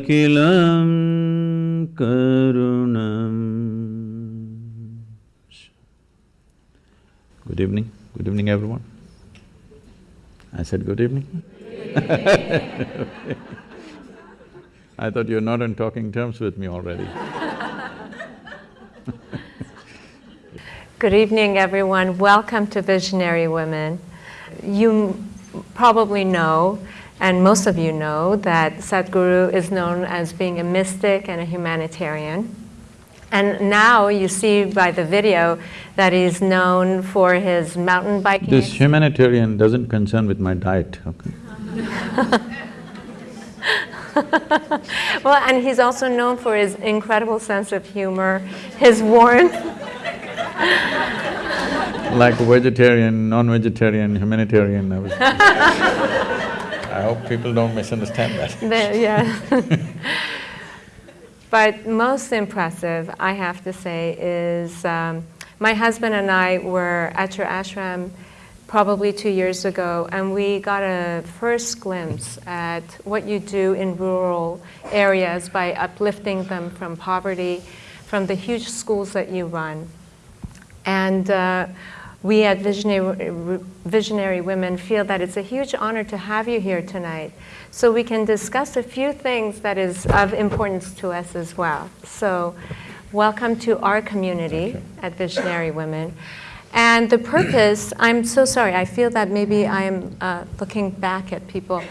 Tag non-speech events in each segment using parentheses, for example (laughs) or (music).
अखिलं करुणम् Good evening, good evening everyone. I said good evening (laughs) I thought you're not on talking terms with me already Good evening, everyone. Welcome to Visionary Women. You probably know, and most of you know, that Sadhguru is known as being a mystic and a humanitarian. And now you see by the video that he's known for his mountain biking. This humanitarian doesn't concern with my diet, okay? (laughs) well, and he's also known for his incredible sense of humor, his warmth. like vegetarian, non-vegetarian, humanitarian, (laughs) I hope people don't misunderstand that. The, yeah. (laughs) but most impressive, I have to say, is um, my husband and I were at your ashram probably two years ago, and we got a first glimpse at what you do in rural areas by uplifting them from poverty, from the huge schools that you run. And uh, we at Visionary, Visionary Women feel that it's a huge honor to have you here tonight so we can discuss a few things that is of importance to us as well. So welcome to our community at Visionary Women. And the purpose, I'm so sorry, I feel that maybe I'm uh, looking back at people.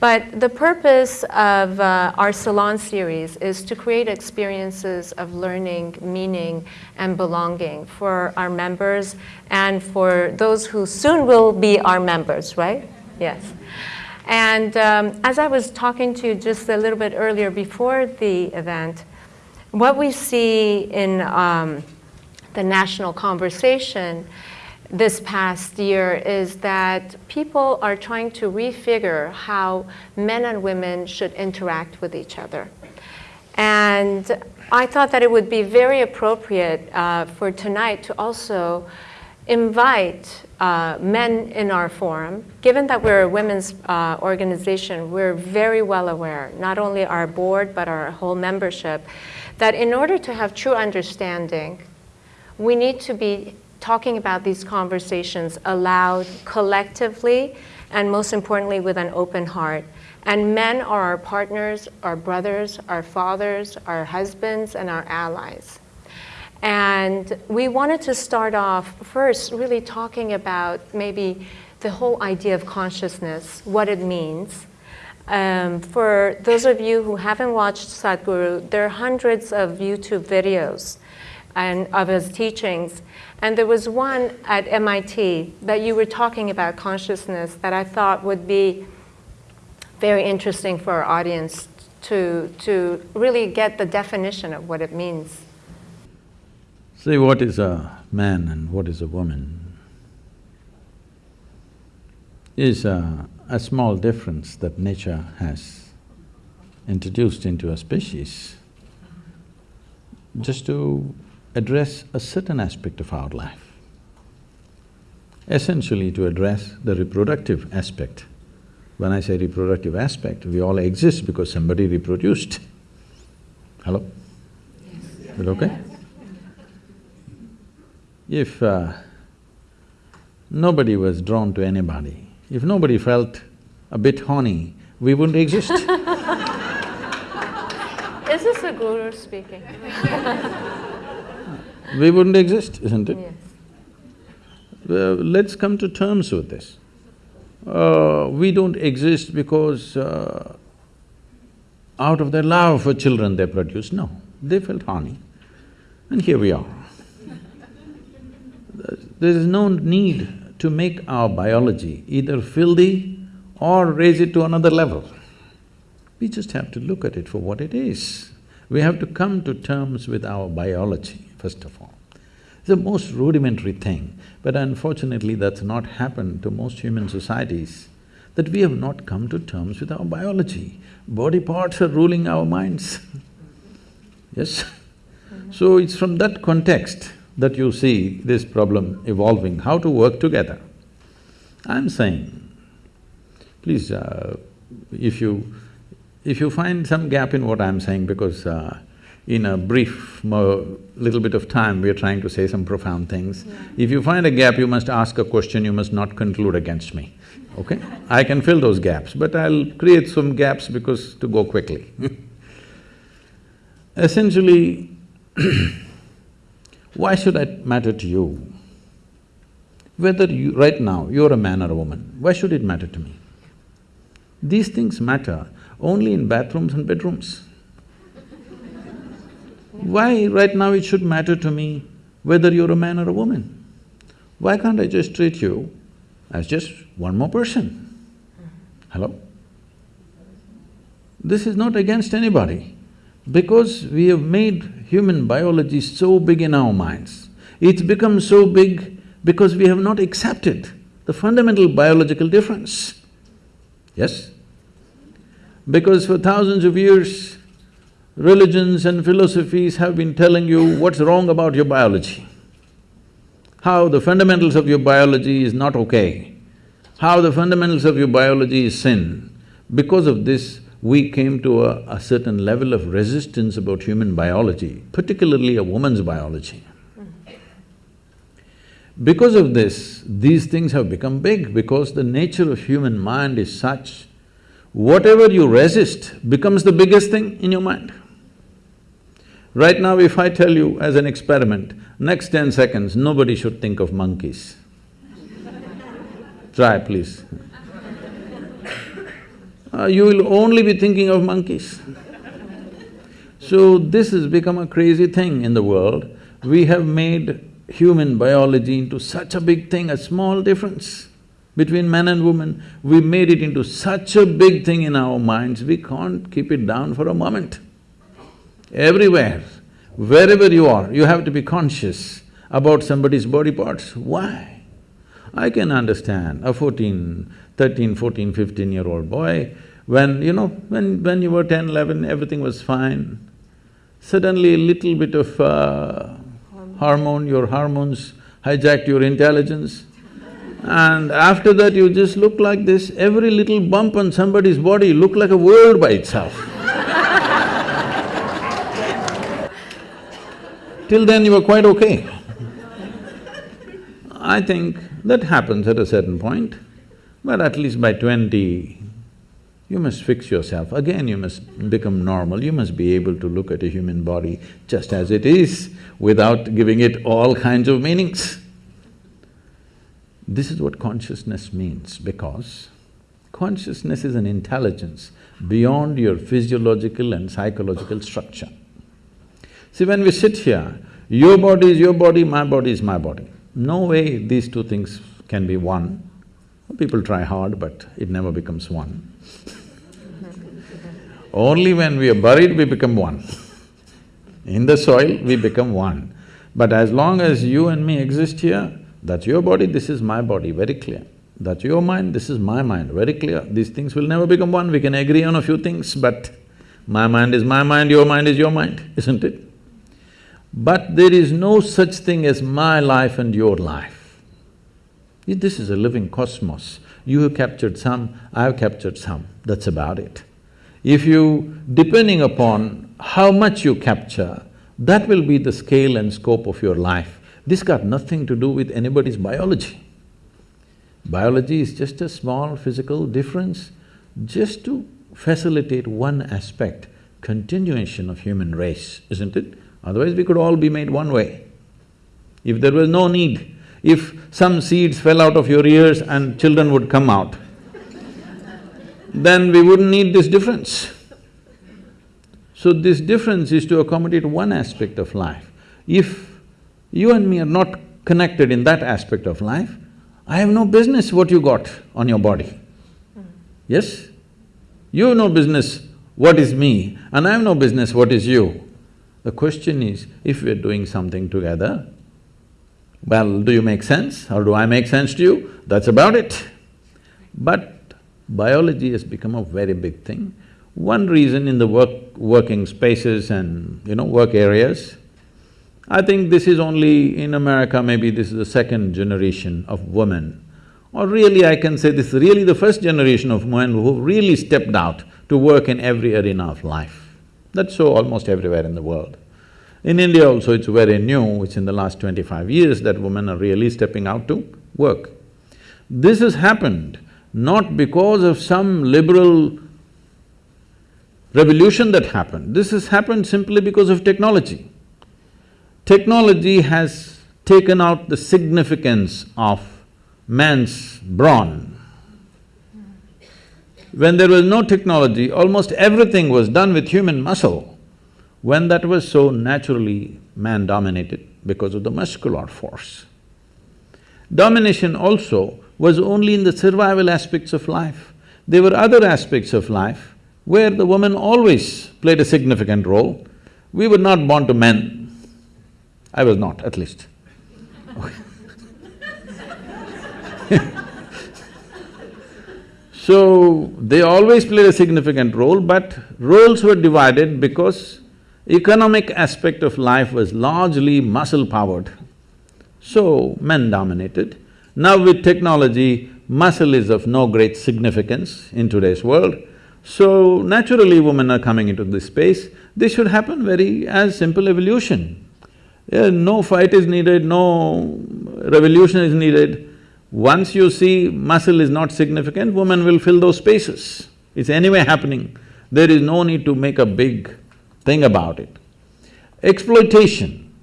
But the purpose of uh, our salon series is to create experiences of learning, meaning, and belonging for our members and for those who soon will be our members, right? Yes. And um, as I was talking to you just a little bit earlier before the event, what we see in um, the national conversation this past year is that people are trying to refigure how men and women should interact with each other. And I thought that it would be very appropriate uh, for tonight to also invite uh, men in our forum. Given that we're a women's uh, organization, we're very well aware, not only our board, but our whole membership, that in order to have true understanding, we need to be talking about these conversations aloud, collectively, and most importantly, with an open heart. And men are our partners, our brothers, our fathers, our husbands, and our allies. And we wanted to start off first really talking about maybe the whole idea of consciousness, what it means. Um, for those of you who haven't watched Sadhguru, there are hundreds of YouTube videos and of his teachings. And there was one at MIT that you were talking about consciousness that I thought would be very interesting for our audience to, to really get the definition of what it means. See, what is a man and what is a woman is a, a small difference that nature has introduced into a species just to address a certain aspect of our life. Essentially to address the reproductive aspect. When I say reproductive aspect, we all exist because somebody reproduced. Hello? Yes. Is it okay? If uh, nobody was drawn to anybody, if nobody felt a bit horny, we wouldn't exist (laughs) Is this a guru speaking? (laughs) we wouldn't exist, isn't it? Yes. Uh, let's come to terms with this. Uh, we don't exist because uh, out of their love for children they produce, no. They felt horny. And here we are. There is no need to make our biology either filthy or raise it to another level. We just have to look at it for what it is. We have to come to terms with our biology, first of all. It's the most rudimentary thing, but unfortunately that's not happened to most human societies, that we have not come to terms with our biology. Body parts are ruling our minds (laughs) yes? So it's from that context that you see this problem evolving, how to work together. I'm saying, please, uh, if you… if you find some gap in what I'm saying, because uh, in a brief little bit of time, we're trying to say some profound things. Yeah. If you find a gap, you must ask a question, you must not conclude against me, okay? I can fill those gaps, but I'll create some gaps because… to go quickly (laughs) Essentially, (clears throat) why should it matter to you? Whether you… right now, you're a man or a woman, why should it matter to me? These things matter only in bathrooms and bedrooms. Why right now it should matter to me whether you're a man or a woman? Why can't I just treat you as just one more person? Hello? This is not against anybody. Because we have made human biology so big in our minds, it's become so big because we have not accepted the fundamental biological difference. Yes? Because for thousands of years, religions and philosophies have been telling you what's wrong about your biology, how the fundamentals of your biology is not okay, how the fundamentals of your biology is sin. Because of this, we came to a, a, certain level of resistance about human biology, particularly a woman's biology. Because of this, these things have become big because the nature of human mind is such, whatever you resist becomes the biggest thing in your mind. Right now, if I tell you as an experiment, next ten seconds, nobody should think of monkeys. (laughs) Try, please uh, you will only be thinking of monkeys. So this has become a crazy thing in the world. We have made human biology into such a big thing, a small difference between man and woman. We made it into such a big thing in our minds, we can't keep it down for a moment. Everywhere, wherever you are, you have to be conscious about somebody's body parts. Why? I can understand a 14, 13, 14, 15 year old boy, when, you know, when… when you were 10, 11, everything was fine. Suddenly a little bit of uh, hormone, your hormones hijacked your intelligence. And after that you just look like this, every little bump on somebody's body look like a world by itself. Till then you were quite okay. I think that happens at a certain point. But at least by twenty, you must fix yourself. Again, you must become normal, you must be able to look at a human body just as it is, without giving it all kinds of meanings. This is what consciousness means, because consciousness is an intelligence beyond your physiological and psychological structure. See, when we sit here, your body is your body, my body is my body. No way these two things can be one. People try hard, but it never becomes one. (laughs) Only when we are buried, we become one. In the soil, we become one. But as long as you and me exist here, that's your body, this is my body, very clear. That's your mind, this is my mind, very clear. These things will never become one, we can agree on a few things, but my mind is my mind, your mind is your mind, isn't it? But there is no such thing as my life and your life. This is a living cosmos. You have captured some, I have captured some, that's about it. If you… depending upon how much you capture, that will be the scale and scope of your life. This got nothing to do with anybody's biology. Biology is just a small physical difference just to facilitate one aspect, continuation of human race, isn't it? Otherwise we could all be made one way. If there was no need if some seeds fell out of your ears and children would come out, then we wouldn't need this difference. So this difference is to accommodate one aspect of life. If you and me are not connected in that aspect of life, I have no business what you got on your body. Yes? You have no business what is me and I have no business what is you. The question is, if we're doing something together, well, do you make sense or do I make sense to you? That's about it. But biology has become a very big thing. One reason in the work… working spaces and, you know, work areas, I think this is only in America, maybe this is the second generation of women. Or really I can say this is really the first generation of women who really stepped out to work in every arena of life. That's so almost everywhere in the world. In India also it's very new, it's in the last twenty-five years that women are really stepping out to work. This has happened not because of some liberal revolution that happened, this has happened simply because of technology. Technology has taken out the significance of man's brawn. When there was no technology, almost everything was done with human muscle. When that was so naturally man-dominated because of the muscular force. Domination also was only in the survival aspects of life. There were other aspects of life where the woman always played a significant role. We were not born to men, I was not, at least. (laughs) (laughs) so, they always played a significant role, but roles were divided because economic aspect of life was largely muscle-powered. So, men dominated. Now with technology, muscle is of no great significance in today's world. So, naturally women are coming into this space. This should happen very as simple evolution. Yeah, no fight is needed, no revolution is needed. Once you see muscle is not significant, woman will fill those spaces. It's anyway happening. There is no need to make a big thing about it. Exploitation.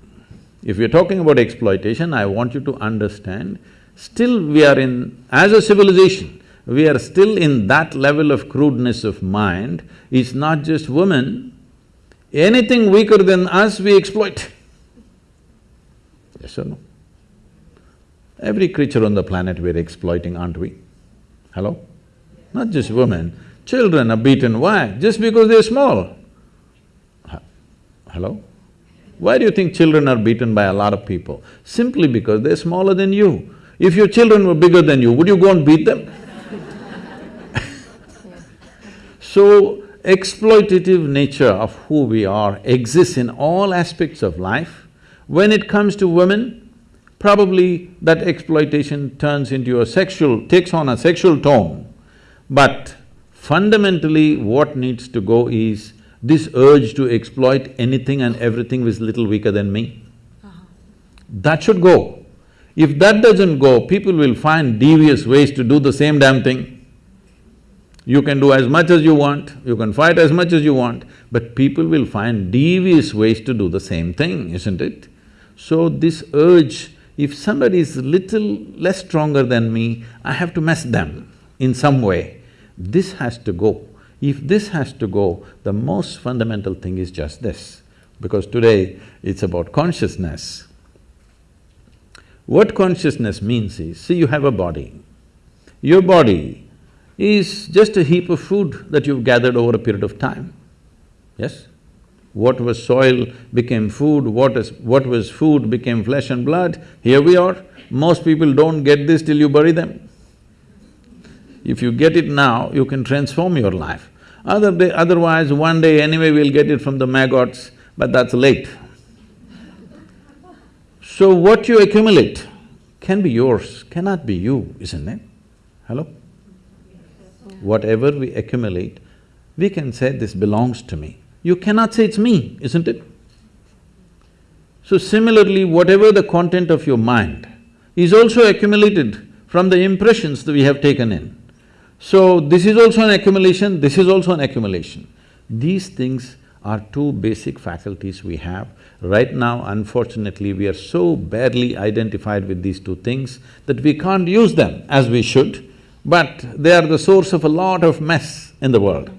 If you're talking about exploitation, I want you to understand, still we are in… as a civilization, we are still in that level of crudeness of mind. It's not just women, anything weaker than us we exploit. Yes or no? Every creature on the planet we're exploiting, aren't we? Hello? Not just women, children are beaten, why? Just because they're small. Hello? Why do you think children are beaten by a lot of people? Simply because they're smaller than you. If your children were bigger than you, would you go and beat them? (laughs) so, exploitative nature of who we are exists in all aspects of life when it comes to women, probably that exploitation turns into a sexual… takes on a sexual tone. But fundamentally what needs to go is this urge to exploit anything and everything which is little weaker than me. Uh -huh. That should go. If that doesn't go, people will find devious ways to do the same damn thing. You can do as much as you want, you can fight as much as you want, but people will find devious ways to do the same thing, isn't it? So this urge, if somebody is little less stronger than me, I have to mess them in some way. This has to go. If this has to go, the most fundamental thing is just this, because today it's about consciousness. What consciousness means is, see you have a body. Your body is just a heap of food that you've gathered over a period of time, yes? What was soil became food, what is… what was food became flesh and blood, here we are. Most people don't get this till you bury them. If you get it now, you can transform your life. Other day, otherwise, one day anyway we'll get it from the maggots, but that's late. So what you accumulate can be yours, cannot be you, isn't it? Hello? Whatever we accumulate, we can say this belongs to me you cannot say it's me, isn't it? So similarly, whatever the content of your mind is also accumulated from the impressions that we have taken in. So this is also an accumulation, this is also an accumulation. These things are two basic faculties we have. Right now, unfortunately, we are so barely identified with these two things that we can't use them as we should, but they are the source of a lot of mess in the world.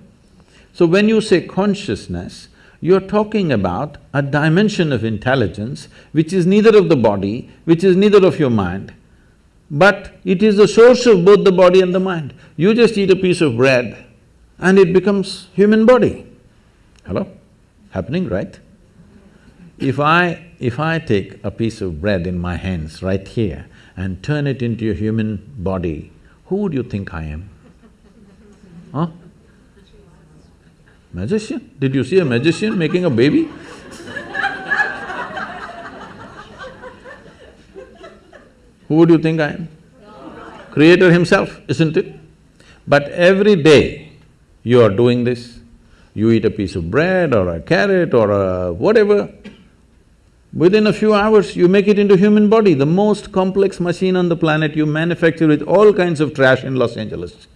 So when you say consciousness, You're talking about a dimension of intelligence which is neither of the body, which is neither of your mind, but it is the source of both the body and the mind. You just eat a piece of bread and it becomes human body. Hello? Happening, right? If I… if I take a piece of bread in my hands right here and turn it into a human body, who would you think I am? Huh? Magician? Did you see a magician making a baby? Who would you think I am? Creator himself, isn't it? But every day you are doing this, you eat a piece of bread or a carrot or a whatever, within a few hours you make it into human body, the most complex machine on the planet you manufacture with all kinds of trash in Los Angeles.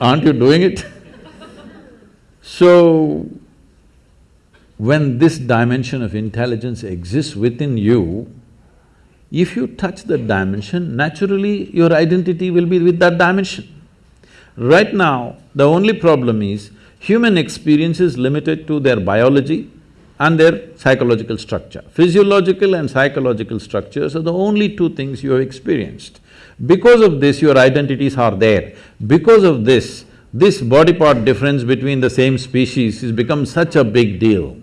Aren't you doing it? So, when this dimension of intelligence exists within you, if you touch that dimension, naturally your identity will be with that dimension. Right now, the only problem is human experience is limited to their biology and their psychological structure. Physiological and psychological structures are the only two things you have experienced. Because of this, your identities are there. Because of this, this body part difference between the same species has become such a big deal.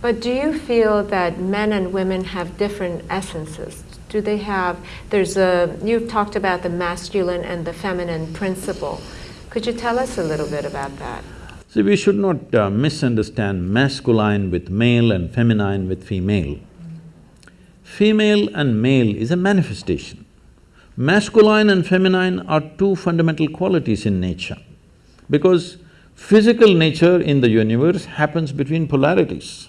But do you feel that men and women have different essences? Do they have, there's a, you've talked about the masculine and the feminine principle. Could you tell us a little bit about that? See, we should not uh, misunderstand masculine with male and feminine with female. Female and male is a manifestation. Masculine and feminine are two fundamental qualities in nature because physical nature in the universe happens between polarities.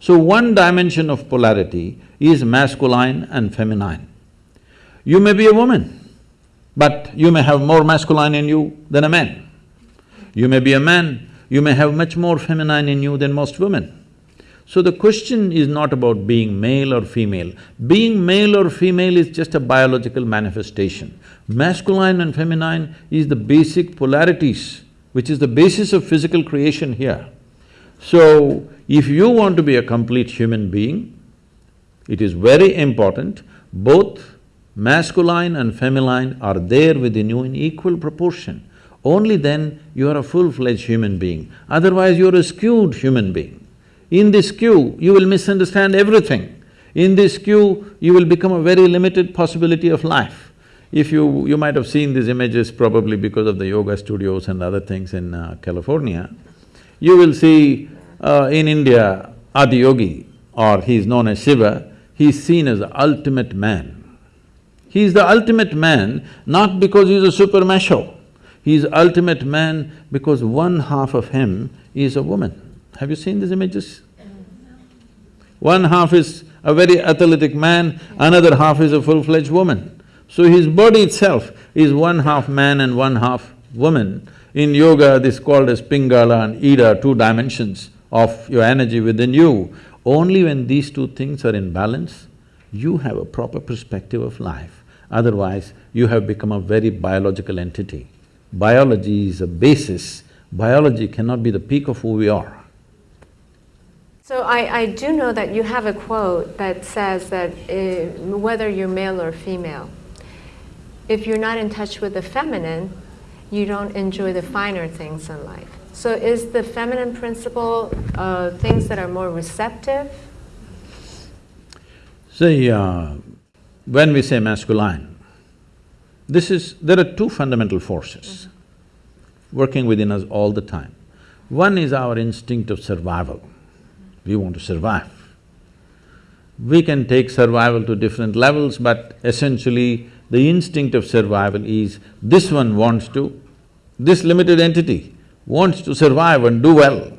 So one dimension of polarity is masculine and feminine. You may be a woman, but you may have more masculine in you than a man. You may be a man, you may have much more feminine in you than most women. So the question is not about being male or female. Being male or female is just a biological manifestation. Masculine and feminine is the basic polarities, which is the basis of physical creation here. So, if you want to be a complete human being, it is very important both masculine and feminine are there within you in equal proportion. Only then you are a full-fledged human being, otherwise you're a skewed human being. In this queue, you will misunderstand everything. In this queue, you will become a very limited possibility of life. If you… you might have seen these images probably because of the yoga studios and other things in uh, California. You will see uh, in India, Adiyogi, or he is known as Shiva, he is seen as the ultimate man. He is the ultimate man not because he is a super macho, he is ultimate man because one half of him is a woman. Have you seen these images? One half is a very athletic man, another half is a full-fledged woman. So his body itself is one half man and one half woman. In yoga, this is called as Pingala and Ida, two dimensions of your energy within you. Only when these two things are in balance, you have a proper perspective of life. Otherwise, you have become a very biological entity. Biology is a basis, biology cannot be the peak of who we are. So I, I do know that you have a quote that says that uh, whether you're male or female, if you're not in touch with the feminine, you don't enjoy the finer things in life. So is the feminine principle uh, things that are more receptive? See, uh, when we say masculine, this is… there are two fundamental forces mm -hmm. working within us all the time. One is our instinct of survival. We want to survive. We can take survival to different levels, but essentially the instinct of survival is this one wants to, this limited entity wants to survive and do well.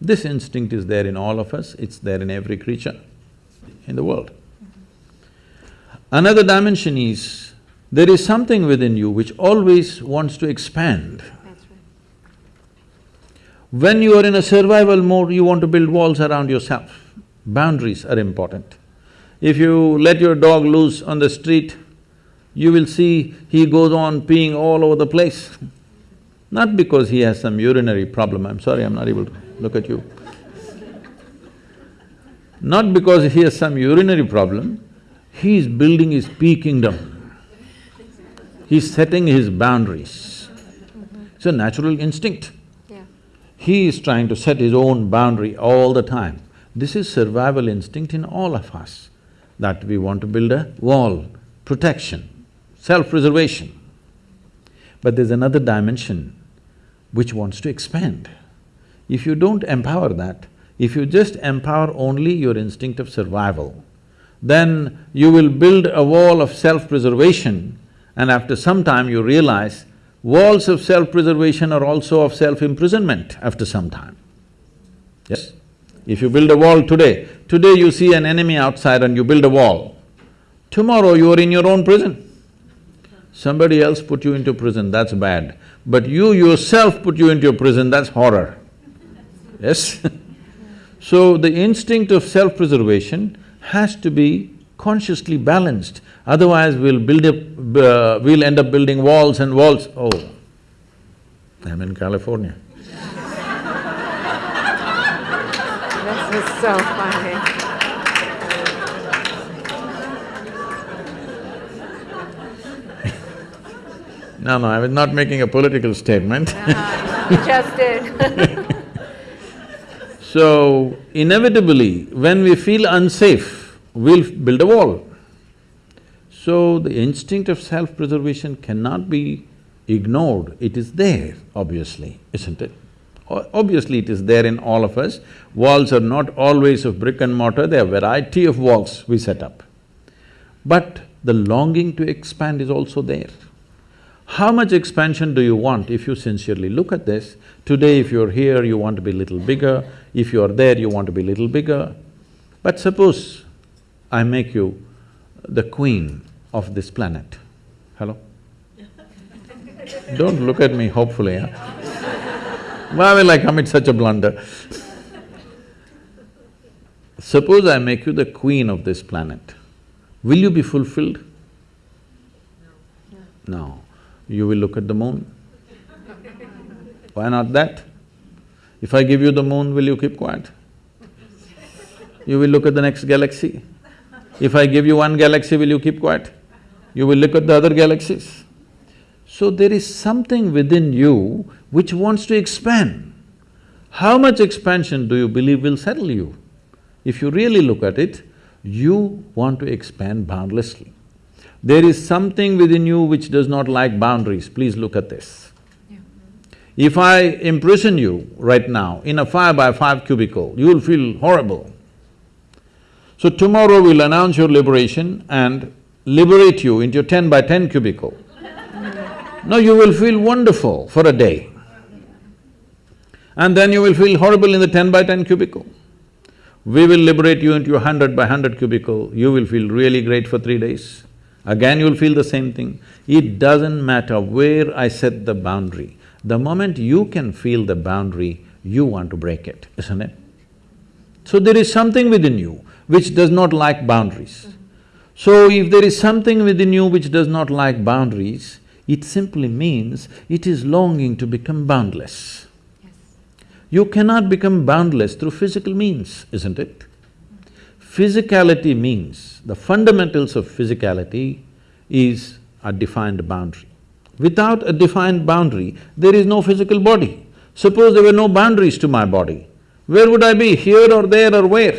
This instinct is there in all of us, it's there in every creature in the world. Another dimension is, there is something within you which always wants to expand. When you are in a survival mode, you want to build walls around yourself. Boundaries are important. If you let your dog loose on the street, you will see he goes on peeing all over the place. Not because he has some urinary problem, I'm sorry, I'm not able to look at you. Not because he has some urinary problem, he is building his pea kingdom. He's setting his boundaries. It's a natural instinct. He is trying to set his own boundary all the time. This is survival instinct in all of us, that we want to build a wall, protection, self-preservation. But there's another dimension which wants to expand. If you don't empower that, if you just empower only your instinct of survival, then you will build a wall of self-preservation and after some time you realize walls of self-preservation are also of self-imprisonment after some time. Yes? If you build a wall today, today you see an enemy outside and you build a wall, tomorrow you are in your own prison. Somebody else put you into prison, that's bad. But you yourself put you into prison, that's horror. Yes? (laughs) so the instinct of self-preservation has to be consciously balanced, otherwise we'll build up… Uh, we'll end up building walls and walls. Oh, I'm in California. This is so funny. (laughs) No, no, I was not making a political statement (laughs) You just did (laughs) So, inevitably, when we feel unsafe, we'll build a wall. So, the instinct of self-preservation cannot be ignored, it is there, obviously, isn't it? Obviously, it is there in all of us. Walls are not always of brick and mortar, there are variety of walls we set up. But the longing to expand is also there. How much expansion do you want if you sincerely look at this? Today if you're here, you want to be a little bigger, if you're there, you want to be a little bigger. But suppose I make you the queen of this planet, hello? Don't look at me hopefully, huh? Why will I commit such a blunder? Suppose I make you the queen of this planet, will you be fulfilled? No. No you will look at the moon. Why not that? If I give you the moon, will you keep quiet? You will look at the next galaxy. If I give you one galaxy, will you keep quiet? You will look at the other galaxies. So there is something within you which wants to expand. How much expansion do you believe will settle you? If you really look at it, you want to expand boundlessly. There is something within you which does not like boundaries, please look at this. Yeah. If I imprison you right now in a five by five cubicle, you will feel horrible. So tomorrow we'll announce your liberation and liberate you into your ten by ten cubicle. now you will feel wonderful for a day. And then you will feel horrible in the ten by ten cubicle. We will liberate you into your hundred by hundred cubicle, you will feel really great for three days. Again you'll feel the same thing. It doesn't matter where I set the boundary. The moment you can feel the boundary, you want to break it, isn't it? So there is something within you which does not like boundaries. So if there is something within you which does not like boundaries, it simply means it is longing to become boundless. Yes. You cannot become boundless through physical means, isn't it? Physicality means, the fundamentals of physicality is a defined boundary. Without a defined boundary, there is no physical body. Suppose there were no boundaries to my body, where would I be, here or there or where?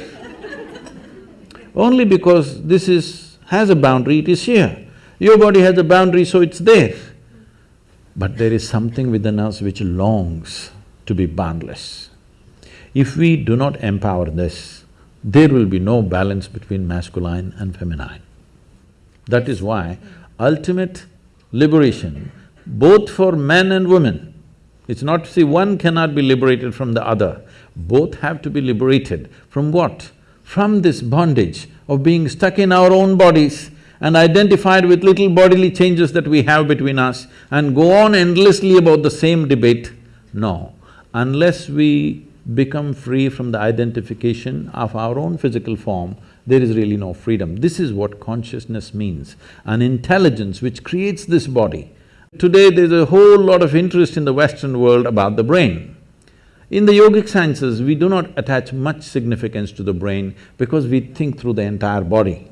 (laughs) Only because this is… has a boundary, it is here. Your body has a boundary, so it's there. But there is something within us which longs to be boundless. If we do not empower this, there will be no balance between masculine and feminine. That is why ultimate liberation, both for men and women, it's not… To see, one cannot be liberated from the other, both have to be liberated from what? From this bondage of being stuck in our own bodies and identified with little bodily changes that we have between us and go on endlessly about the same debate. No, unless we become free from the identification of our own physical form, there is really no freedom. This is what consciousness means, an intelligence which creates this body Today there's a whole lot of interest in the Western world about the brain. In the yogic sciences, we do not attach much significance to the brain because we think through the entire body.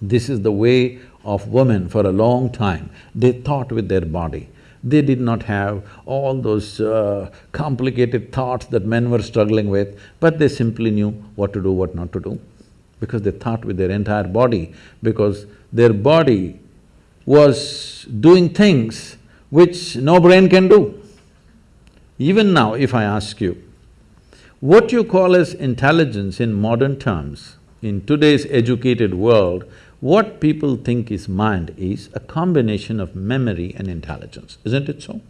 This is the way of women for a long time. They thought with their body. They did not have all those uh, complicated thoughts that men were struggling with, but they simply knew what to do, what not to do, because they thought with their entire body, because their body was doing things which no brain can do. Even now, if I ask you, what you call as intelligence in modern terms, in today's educated world, what people think is mind is a combination of memory and intelligence, isn't it so?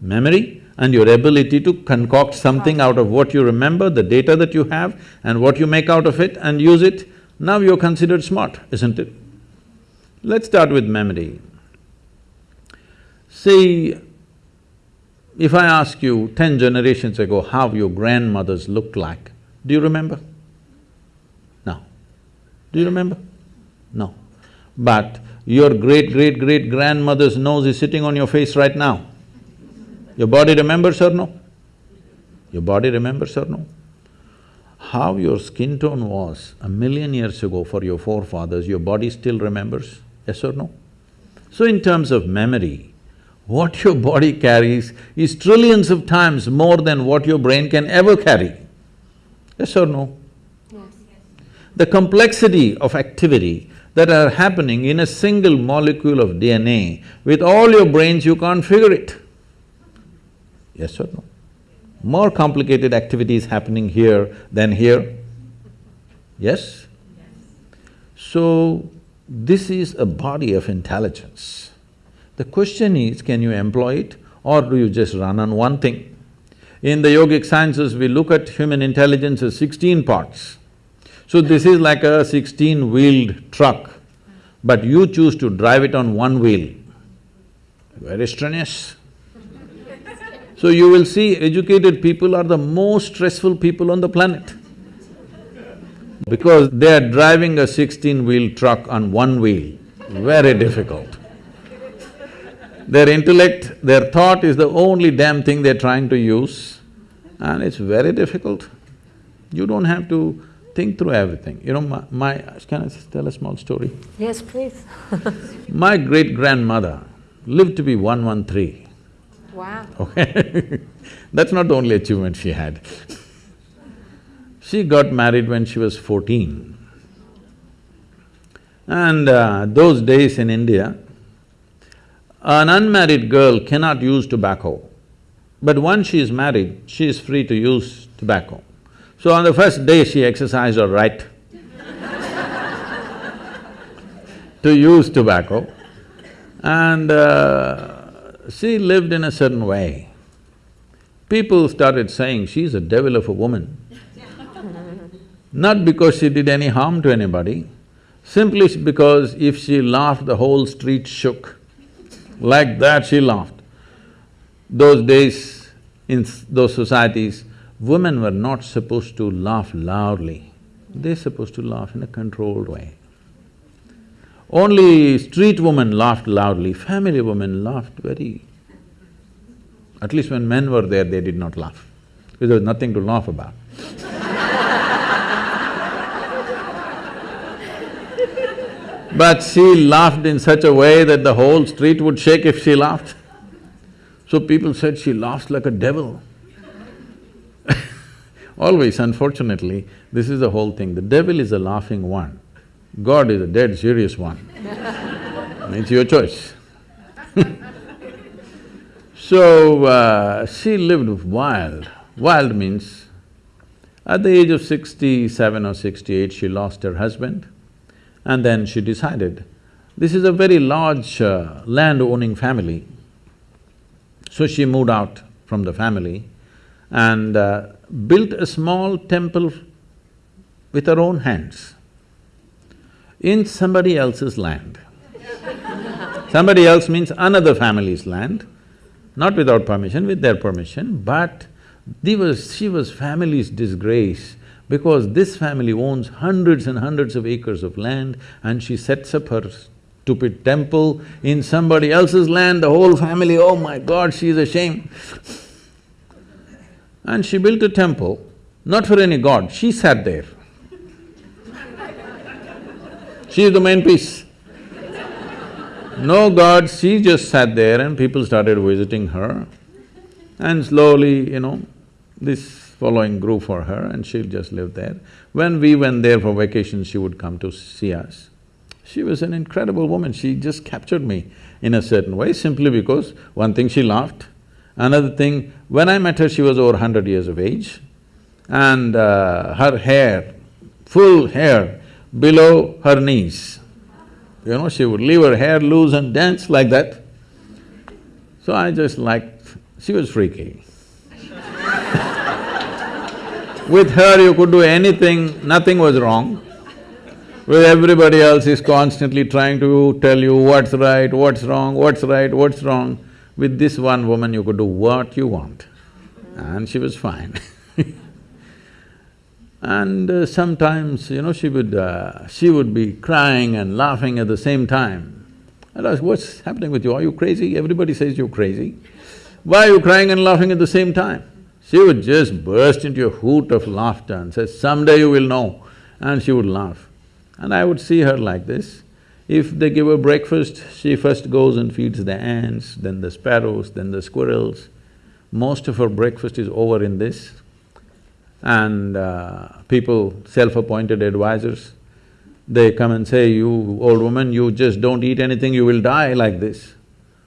Memory and your ability to concoct something out of what you remember, the data that you have and what you make out of it and use it, now you're considered smart, isn't it? Let's start with memory. See, if I ask you ten generations ago how your grandmothers looked like, do you remember? No. Do you remember? No. But your great-great-great-grandmother's nose is sitting on your face right now. Your body remembers or no? Your body remembers or no? How your skin tone was a million years ago for your forefathers, your body still remembers, yes or no? So in terms of memory, what your body carries is trillions of times more than what your brain can ever carry. Yes or no? Yes. The complexity of activity that are happening in a single molecule of DNA, with all your brains you can't figure it. Yes or no? More complicated activities happening here than here. Yes? So, this is a body of intelligence. The question is, can you employ it or do you just run on one thing? In the yogic sciences, we look at human intelligence as sixteen parts. So this is like a sixteen-wheeled truck, but you choose to drive it on one wheel. Very strenuous. (laughs) So you will see educated people are the most stressful people on the planet because they are driving a sixteen-wheel truck on one wheel, very difficult. Their intellect, their thought is the only damn thing they're trying to use and it's very difficult. You don't have to think through everything. You know, my, my can I tell a small story? Yes, please (laughs) My great-grandmother lived to be 113. Wow. Okay (laughs) That's not the only achievement she had. she got married when she was fourteen. And uh, those days in India, an unmarried girl cannot use tobacco, but once she is married, she is free to use tobacco. So on the first day, she exercised her right (laughs) to use tobacco and uh, she lived in a certain way. People started saying, she's a devil of a woman. Not because she did any harm to anybody, simply because if she laughed, the whole street shook. Like that she laughed. Those days, in those societies, women were not supposed to laugh loudly, they're supposed to laugh in a controlled way. Only street women laughed loudly, family women laughed very… At least when men were there, they did not laugh, because there was nothing to laugh about. (laughs) But she laughed in such a way that the whole street would shake if she laughed. So people said she laughs like a devil. (laughs) Always, unfortunately, this is the whole thing. The devil is a laughing one, God is a dead serious one. (laughs) it's your choice. (laughs) so, uh, she lived wild. Wild means, at the age of sixty-seven or sixty-eight, she lost her husband. And then she decided, this is a very large uh, land-owning family. So she moved out from the family and uh, built a small temple with her own hands in somebody else's land. (laughs) somebody else means another family's land, not without permission, with their permission, but was, she was family's disgrace because this family owns hundreds and hundreds of acres of land and she sets up her stupid temple in somebody else's land, the whole family, oh my god, she she's ashamed. And she built a temple, not for any god, she sat there. she is the main piece. No god, she just sat there and people started visiting her. And slowly, you know, this following grew for her and she'll just live there. When we went there for vacation, she would come to see us. She was an incredible woman, she just captured me in a certain way simply because one thing she laughed, another thing, when I met her she was over hundred years of age and uh, her hair, full hair below her knees. You know, she would leave her hair loose and dance like that. So I just liked… she was freaky. With her you could do anything, nothing was wrong. With everybody else is constantly trying to tell you what's right, what's wrong, what's right, what's wrong. With this one woman you could do what you want and she was fine (laughs) And uh, sometimes, you know, she would… Uh, she would be crying and laughing at the same time. I asked, what's happening with you? Are you crazy? Everybody says you're crazy. Why are you crying and laughing at the same time? She would just burst into a hoot of laughter and say, someday you will know, and she would laugh. And I would see her like this. If they give her breakfast, she first goes and feeds the ants, then the sparrows, then the squirrels. Most of her breakfast is over in this. And uh, people, self-appointed advisors, they come and say, you old woman, you just don't eat anything, you will die like this.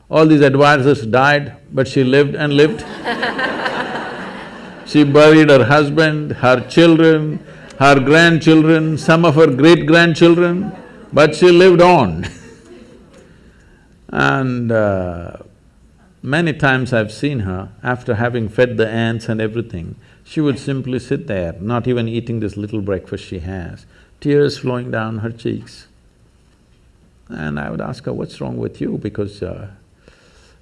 All these advisors died, but she lived and lived (laughs) She buried her husband, her children, her grandchildren, some of her great-grandchildren, but she lived on (laughs) And uh, many times I've seen her, after having fed the ants and everything, she would simply sit there, not even eating this little breakfast she has, tears flowing down her cheeks. And I would ask her, what's wrong with you? Because uh,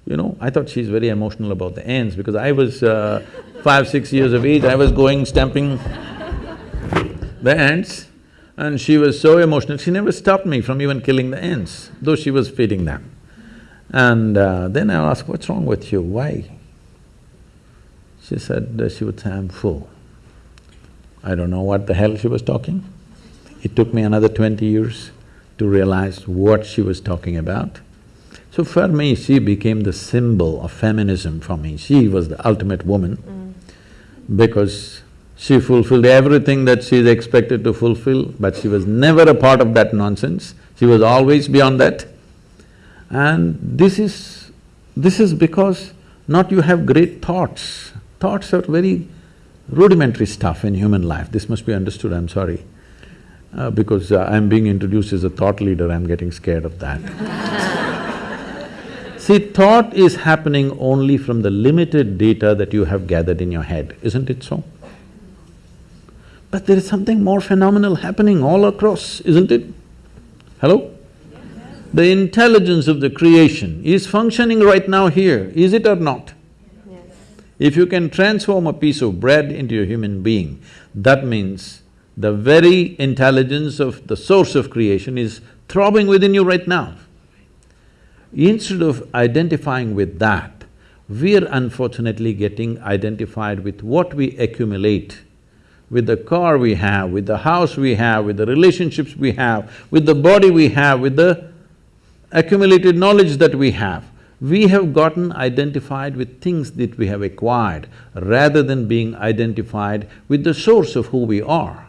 you know, I thought she's very emotional about the ants because I was uh, five, six years of age, I was going stamping the ants and she was so emotional, she never stopped me from even killing the ants, though she was feeding them. And uh, then I asked, what's wrong with you, why? She said, uh, she would say, I'm full. I don't know what the hell she was talking. It took me another twenty years to realize what she was talking about. So for me, she became the symbol of feminism for me. She was the ultimate woman mm. because she fulfilled everything that she is expected to fulfill, but she was never a part of that nonsense. She was always beyond that. And this is… this is because not you have great thoughts. Thoughts are very rudimentary stuff in human life. This must be understood, I'm sorry. Uh, because uh, I'm being introduced as a thought leader, I'm getting scared of that (laughs) See, thought is happening only from the limited data that you have gathered in your head, isn't it so? But there is something more phenomenal happening all across, isn't it? Hello? The intelligence of the creation is functioning right now here, is it or not? Yes. If you can transform a piece of bread into a human being, that means the very intelligence of the source of creation is throbbing within you right now. Instead of identifying with that, we're unfortunately getting identified with what we accumulate, with the car we have, with the house we have, with the relationships we have, with the body we have, with the accumulated knowledge that we have. We have gotten identified with things that we have acquired rather than being identified with the source of who we are.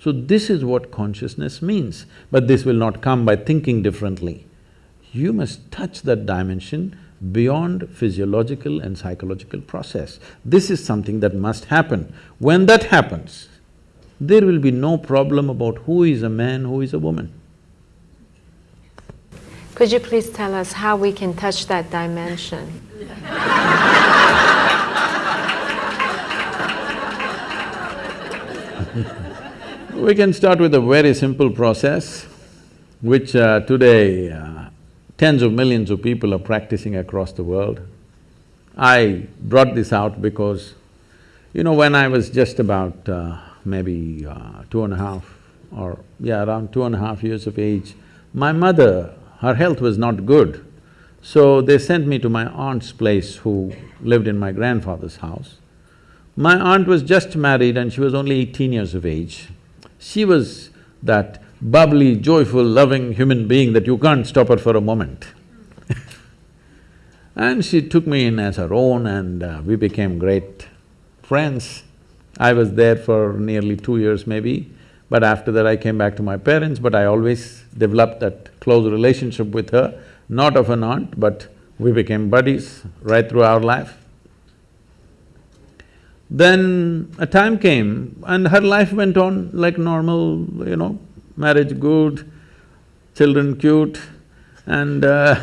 So this is what consciousness means, but this will not come by thinking differently you must touch that dimension beyond physiological and psychological process. This is something that must happen. When that happens, there will be no problem about who is a man, who is a woman. Could you please tell us how we can touch that dimension? (laughs) we can start with a very simple process, which uh, today uh, tens of millions of people are practicing across the world. I brought this out because, you know, when I was just about uh, maybe uh, two and a half or, yeah, around two and a half years of age, my mother her health was not good. So they sent me to my aunt's place who lived in my grandfather's house. My aunt was just married and she was only eighteen years of age. She was that bubbly, joyful, loving human being that you can't stop her for a moment. (laughs) and she took me in as her own and uh, we became great friends. I was there for nearly two years maybe, but after that I came back to my parents, but I always developed that close relationship with her, not of an aunt, but we became buddies right through our life. Then a time came and her life went on like normal, you know, marriage good, children cute, and uh,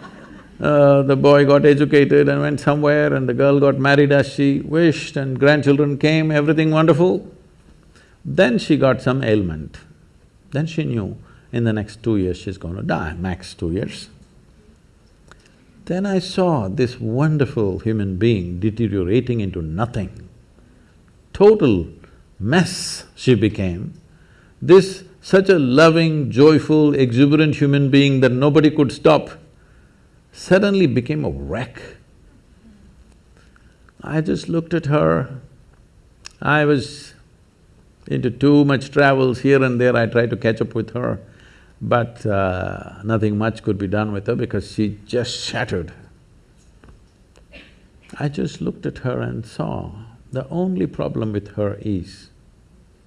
(laughs) uh, the boy got educated and went somewhere and the girl got married as she wished and grandchildren came, everything wonderful. Then she got some ailment. Then she knew in the next two years she's going to die, max two years. Then I saw this wonderful human being deteriorating into nothing. Total mess she became. This such a loving, joyful, exuberant human being that nobody could stop suddenly became a wreck. I just looked at her. I was into too much travels here and there, I tried to catch up with her. But uh, nothing much could be done with her because she just shattered. I just looked at her and saw the only problem with her is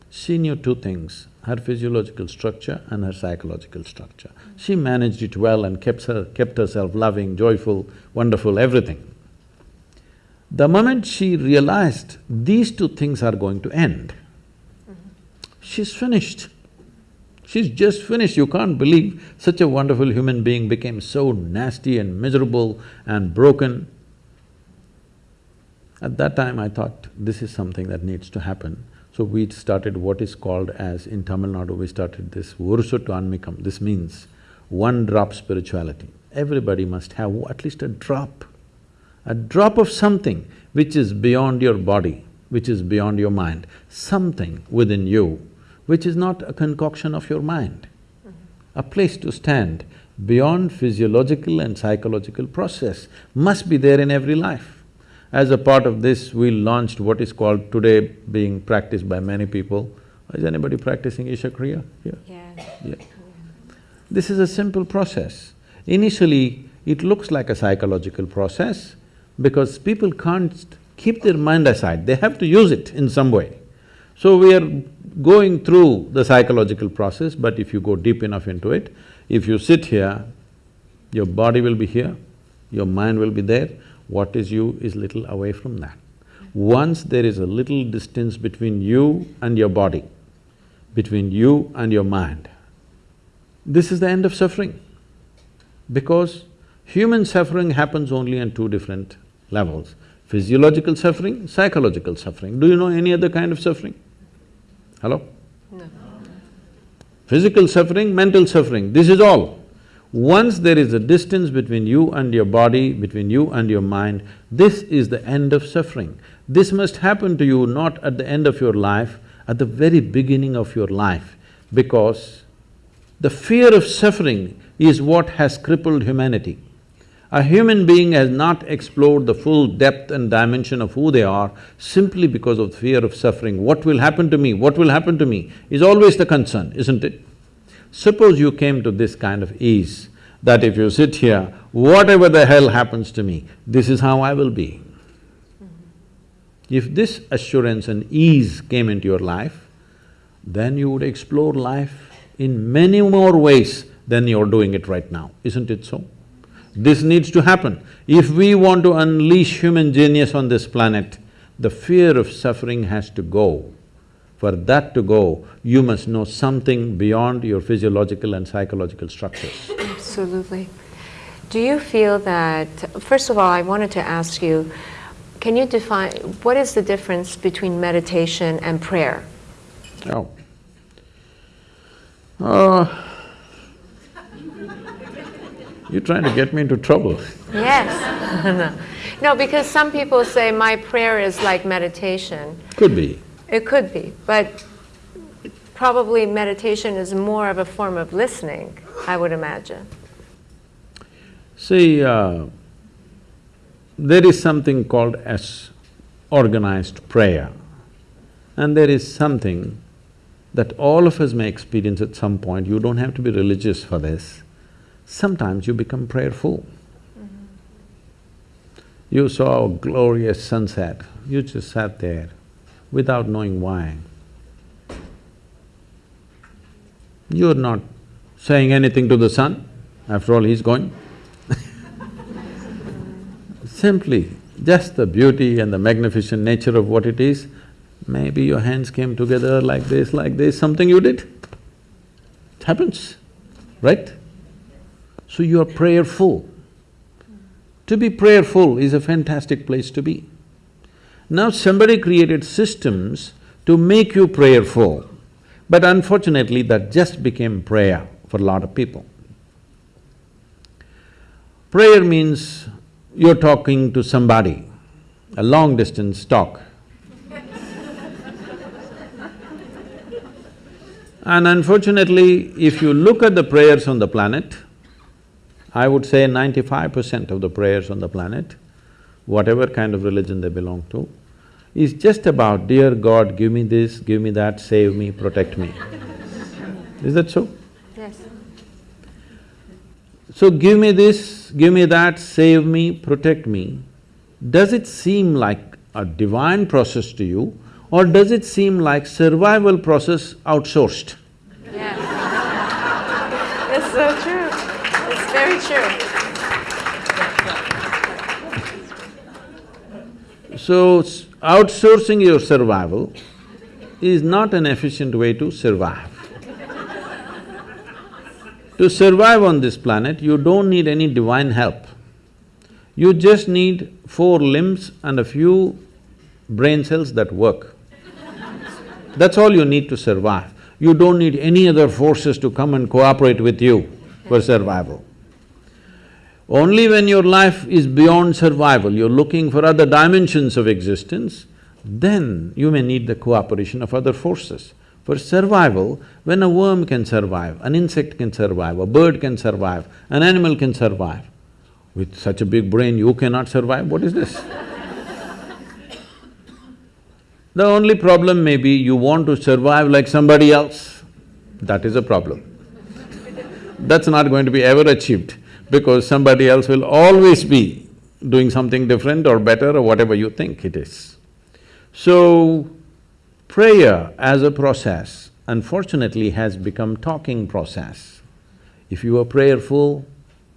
she knew two things, her physiological structure and her psychological structure. She managed it well and kept her… kept herself loving, joyful, wonderful, everything. The moment she realized these two things are going to end, she's finished. She's just finished, you can't believe such a wonderful human being became so nasty and miserable and broken. At that time I thought, this is something that needs to happen. So we started what is called as, in Tamil Nadu, we started this Urusuttu Anmikam. This means one drop spirituality. Everybody must have at least a drop, a drop of something which is beyond your body, which is beyond your mind, something within you which is not a concoction of your mind. A place to stand beyond physiological and psychological process must be there in every life. As a part of this, we launched what is called today being practiced by many people. Is anybody practicing Isha Kriya here? Yeah. Yeah. This is a simple process. Initially, it looks like a psychological process because people can't keep their mind aside, they have to use it in some way. So we are going through the psychological process, but if you go deep enough into it, if you sit here, your body will be here, your mind will be there, what is you is little away from that. Once there is a little distance between you and your body, between you and your mind, this is the end of suffering. Because human suffering happens only on two different levels, physiological suffering, psychological suffering. Do you know any other kind of suffering? Hello? No. Physical suffering, mental suffering, this is all. Once there is a distance between you and your body, between you and your mind, this is the end of suffering. This must happen to you not at the end of your life, at the very beginning of your life, because the fear of suffering is what has crippled humanity. A human being has not explored the full depth and dimension of who they are simply because of fear of suffering. What will happen to me, what will happen to me is always the concern, isn't it? Suppose you came to this kind of ease, that if you sit here, whatever the hell happens to me, this is how I will be. If this assurance and ease came into your life, then you would explore life in many more ways than you're doing it right now, isn't it so? This needs to happen. If we want to unleash human genius on this planet, the fear of suffering has to go. For that to go, you must know something beyond your physiological and psychological structures. Absolutely. Do you feel that, first of all, I wanted to ask you, can you define, what is the difference between meditation and prayer? Oh. Uh, you're trying to get me into trouble. Yes. no. (laughs) no, because some people say my prayer is like meditation. Could be. It could be, but probably meditation is more of a form of listening, I would imagine. See, uh, there is something called as organized prayer and there is something that all of us may experience at some point, you don't have to be religious for this. Sometimes you become prayerful. You saw a glorious sunset, you just sat there without knowing why. You're not saying anything to the sun, after all he's going (laughs) Simply, just the beauty and the magnificent nature of what it is, maybe your hands came together like this, like this, something you did. It happens, right? So you are prayerful. To be prayerful is a fantastic place to be. Now somebody created systems to make you prayerful, but unfortunately that just became prayer for a lot of people. Prayer means you're talking to somebody, a long distance talk. (laughs) and unfortunately, if you look at the prayers on the planet, I would say ninety-five percent of the prayers on the planet, whatever kind of religion they belong to, is just about, dear God, give me this, give me that, save me, protect me. is that so? Yes. So give me this, give me that, save me, protect me. Does it seem like a divine process to you or does it seem like survival process outsourced? Yes. it's so true. It's very true. So, outsourcing your survival is not an efficient way to survive. to survive on this planet, you don't need any divine help. You just need four limbs and a few brain cells that work. That's all you need to survive. You don't need any other forces to come and cooperate with you for survival. Only when your life is beyond survival, you're looking for other dimensions of existence, then you may need the cooperation of other forces. For survival, when a worm can survive, an insect can survive, a bird can survive, an animal can survive, with such a big brain you cannot survive, what is this? (laughs) the only problem may be you want to survive like somebody else, that is a problem. (laughs) That's not going to be ever achieved because somebody else will always be doing something different or better or whatever you think it is. So, prayer as a process unfortunately has become talking process. If you are prayerful,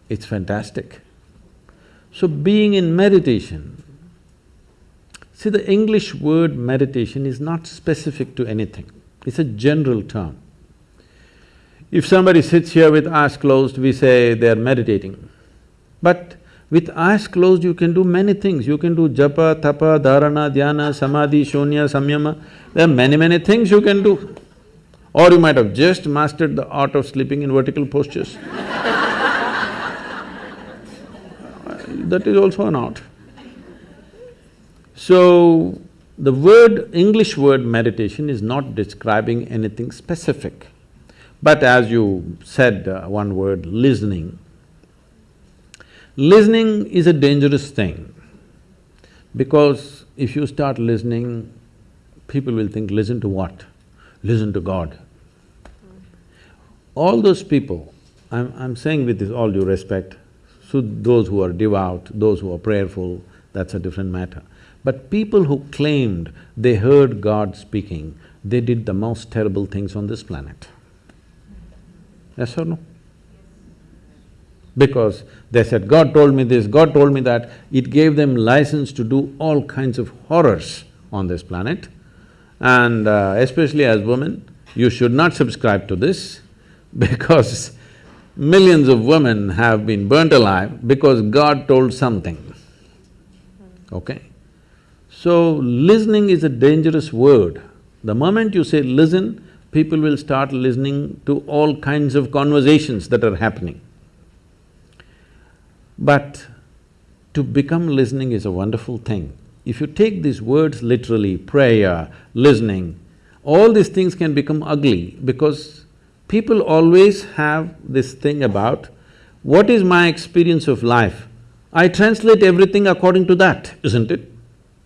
it's fantastic. So being in meditation, see the English word meditation is not specific to anything, it's a general term. If somebody sits here with eyes closed, we say they're meditating. But with eyes closed, you can do many things. You can do japa, tapa, dharana, dhyana, samadhi, shunya, samyama. There are many, many things you can do. Or you might have just mastered the art of sleeping in vertical postures. (laughs) that is also an art. So, the word, English word meditation is not describing anything specific. But as you said uh, one word, listening. Listening is a dangerous thing because if you start listening, people will think, listen to what? Listen to God. All those people, I'm, I'm saying with this all due respect, so those who are devout, those who are prayerful, that's a different matter. But people who claimed they heard God speaking, they did the most terrible things on this planet. Yes or no? Because they said, God told me this, God told me that, it gave them license to do all kinds of horrors on this planet. And uh, especially as women, you should not subscribe to this (laughs) because millions of women have been burnt alive because God told something, okay? So, listening is a dangerous word. The moment you say listen, people will start listening to all kinds of conversations that are happening. But to become listening is a wonderful thing. If you take these words literally, prayer, listening, all these things can become ugly because people always have this thing about what is my experience of life? I translate everything according to that, isn't it?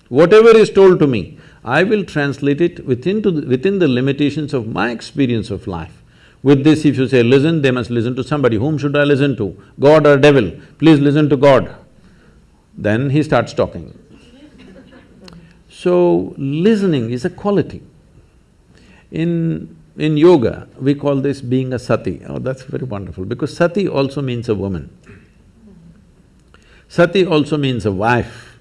Whatever is told to me, I will translate it within, the, within the limitations of my experience of life. With this, if you say, listen, they must listen to somebody. Whom should I listen to? God or devil? Please listen to God. Then he starts talking. So, listening is a quality. In, in yoga, we call this being a sati. Oh, that's very wonderful because sati also means a woman. Sati also means a wife.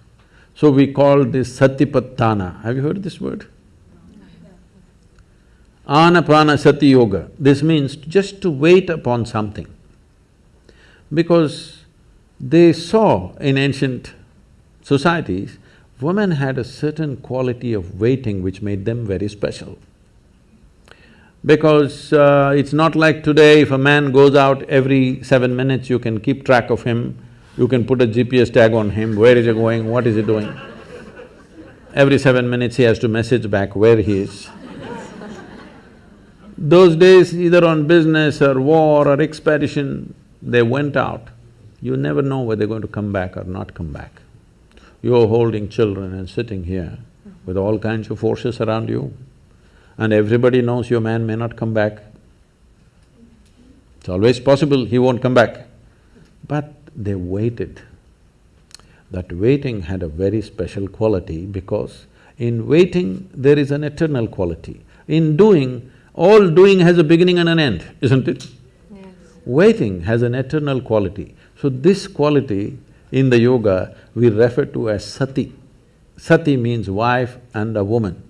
So we call this Satipatthana. Have you heard this word? Anapana Sati Yoga. This means just to wait upon something. Because they saw in ancient societies, women had a certain quality of waiting which made them very special. Because uh, it's not like today, if a man goes out every seven minutes, you can keep track of him, you can put a GPS tag on him, where is he going, what is he doing. Every seven minutes he has to message back where he is. Those days, either on business or war or expedition, they went out. You never know whether they're going to come back or not come back. You're holding children and sitting here with all kinds of forces around you, and everybody knows your man may not come back. It's always possible he won't come back. But they waited. That waiting had a very special quality because in waiting there is an eternal quality. In doing, all doing has a beginning and an end, isn't it? Yes. Waiting has an eternal quality. So this quality in the yoga we refer to as sati. Sati means wife and a woman.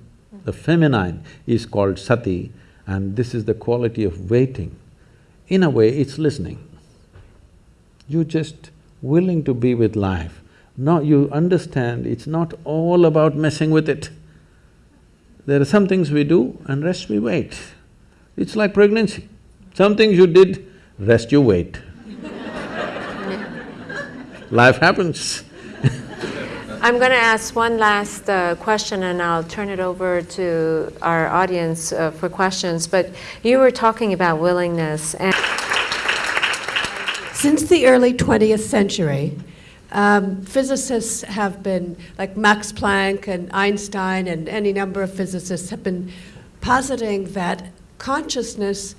The feminine is called sati and this is the quality of waiting. In a way, it's listening. You're just willing to be with life. Now you understand it's not all about messing with it. There are some things we do and rest we wait. It's like pregnancy. Some things you did, rest you wait. (laughs) Life happens. (laughs) I'm going to ask one last uh, question and I'll turn it over to our audience uh, for questions. But you were talking about willingness and Since the early 20th century, um, physicists have been, like Max Planck and Einstein and any number of physicists, have been positing that consciousness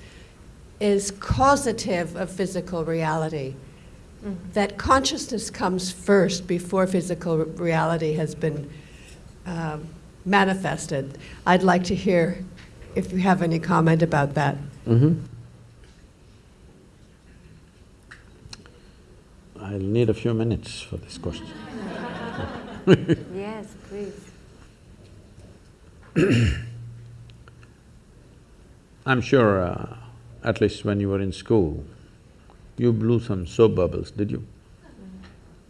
is causative of physical reality. That consciousness comes first before physical reality has been um, manifested. I'd like to hear if you have any comment about that. Mm-hmm. I'll need a few minutes for this question. (laughs) yes, please. (clears throat) I'm sure, uh, at least when you were in school, you blew some soap bubbles, did you?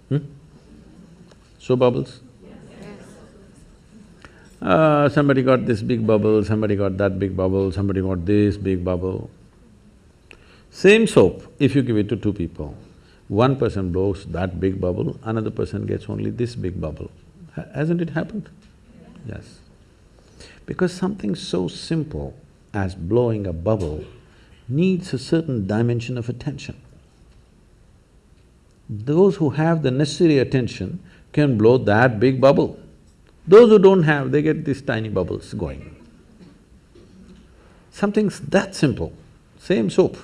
Hmm? Soap bubbles? Uh, somebody got this big bubble, somebody got that big bubble, somebody got this big bubble. Same soap, if you give it to two people, one person blows that big bubble, another person gets only this big bubble. Ha- hasn't it happened? Yes. Because something so simple as blowing a bubble needs a certain dimension of attention. Those who have the necessary attention can blow that big bubble. Those who don't have, they get these tiny bubbles going. Something's that simple, same soap.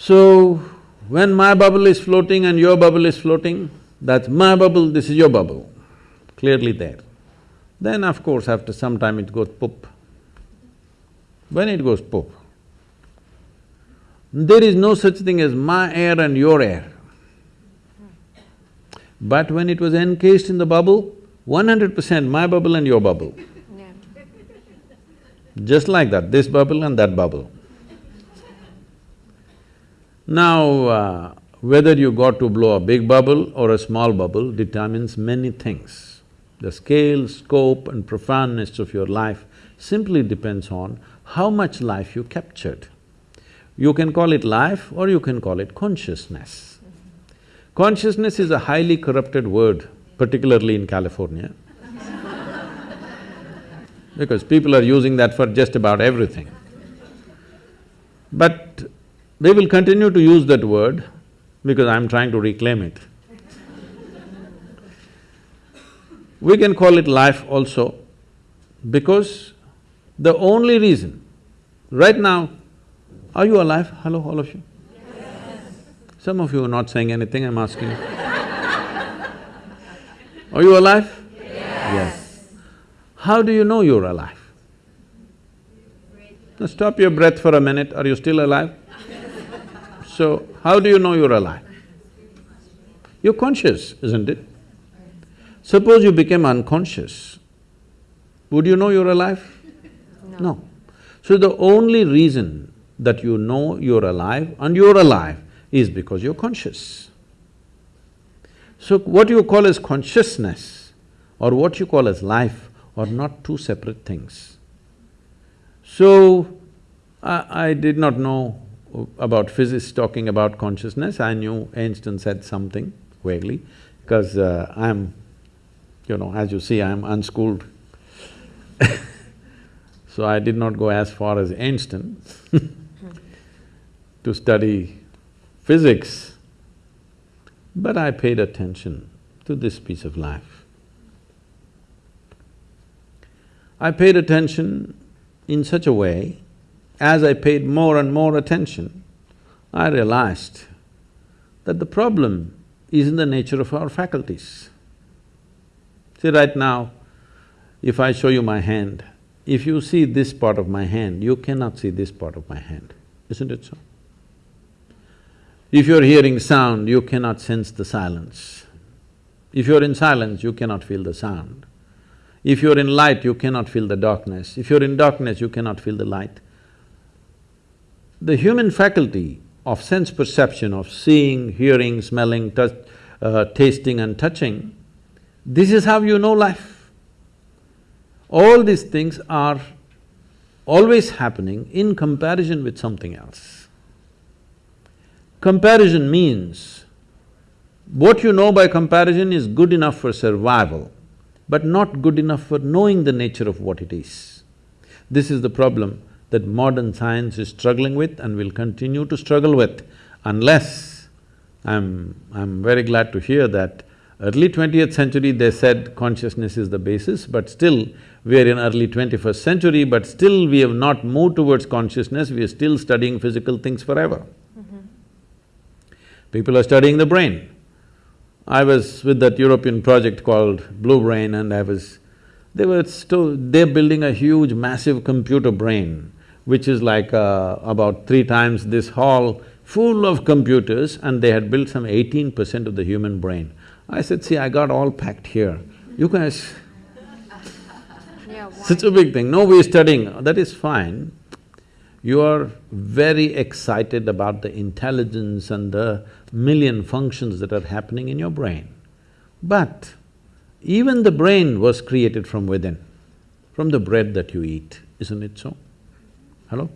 So, when my bubble is floating and your bubble is floating, that's my bubble, this is your bubble, clearly there. Then of course, after some time it goes poop. When it goes poop, there is no such thing as my air and your air. But when it was encased in the bubble, one hundred percent my bubble and your bubble. Just like that, this bubble and that bubble. Now, uh, whether you got to blow a big bubble or a small bubble determines many things. The scale, scope and profoundness of your life simply depends on how much life you captured. You can call it life or you can call it consciousness. Consciousness is a highly corrupted word, particularly in California. (laughs) because people are using that for just about everything. But They will continue to use that word because I'm trying to reclaim it. we can call it life also because the only reason, right now, are you alive? Hello, all of you? Yes. Some of you are not saying anything, I'm asking are you alive? Yes. yes. How do you know you're alive? Now stop your breath for a minute, are you still alive? So, how do you know you're alive? You're conscious, isn't it? Suppose you became unconscious, would you know you're alive? No. No. So the only reason that you know you're alive and you're alive is because you're conscious. So what you call as consciousness or what you call as life are not two separate things. So, I, I did not know about physics talking about consciousness, I knew Einstein said something vaguely, because uh, I'm, you know, as you see, I'm unschooled (laughs) so I did not go as far as Einstein (laughs) to study physics, but I paid attention to this piece of life. I paid attention in such a way, as I paid more and more attention, I realized that the problem is in the nature of our faculties. See, right now, if I show you my hand, if you see this part of my hand, you cannot see this part of my hand, isn't it so? If you're hearing sound, you cannot sense the silence. If you're in silence, you cannot feel the sound. If you're in light, you cannot feel the darkness. If you're in darkness, you cannot feel the light. The human faculty of sense perception, of seeing, hearing, smelling, touch, uh, tasting and touching, this is how you know life. All these things are always happening in comparison with something else. Comparison means, what you know by comparison is good enough for survival, but not good enough for knowing the nature of what it is. This is the problem that modern science is struggling with and will continue to struggle with unless I'm… I'm very glad to hear that Early twentieth century, they said consciousness is the basis, but still we are in early twenty-first century, but still we have not moved towards consciousness, we are still studying physical things forever. Mm -hmm. People are studying the brain. I was with that European project called Blue Brain and I was… they were still… they're building a huge massive computer brain, which is like uh, about three times this hall, full of computers and they had built some eighteen percent of the human brain. I said, see, I got all packed here. You guys, yeah, such a big thing. No, we're studying, that is fine. You are very excited about the intelligence and the million functions that are happening in your brain. But even the brain was created from within, from the bread that you eat, isn't it so? Hello?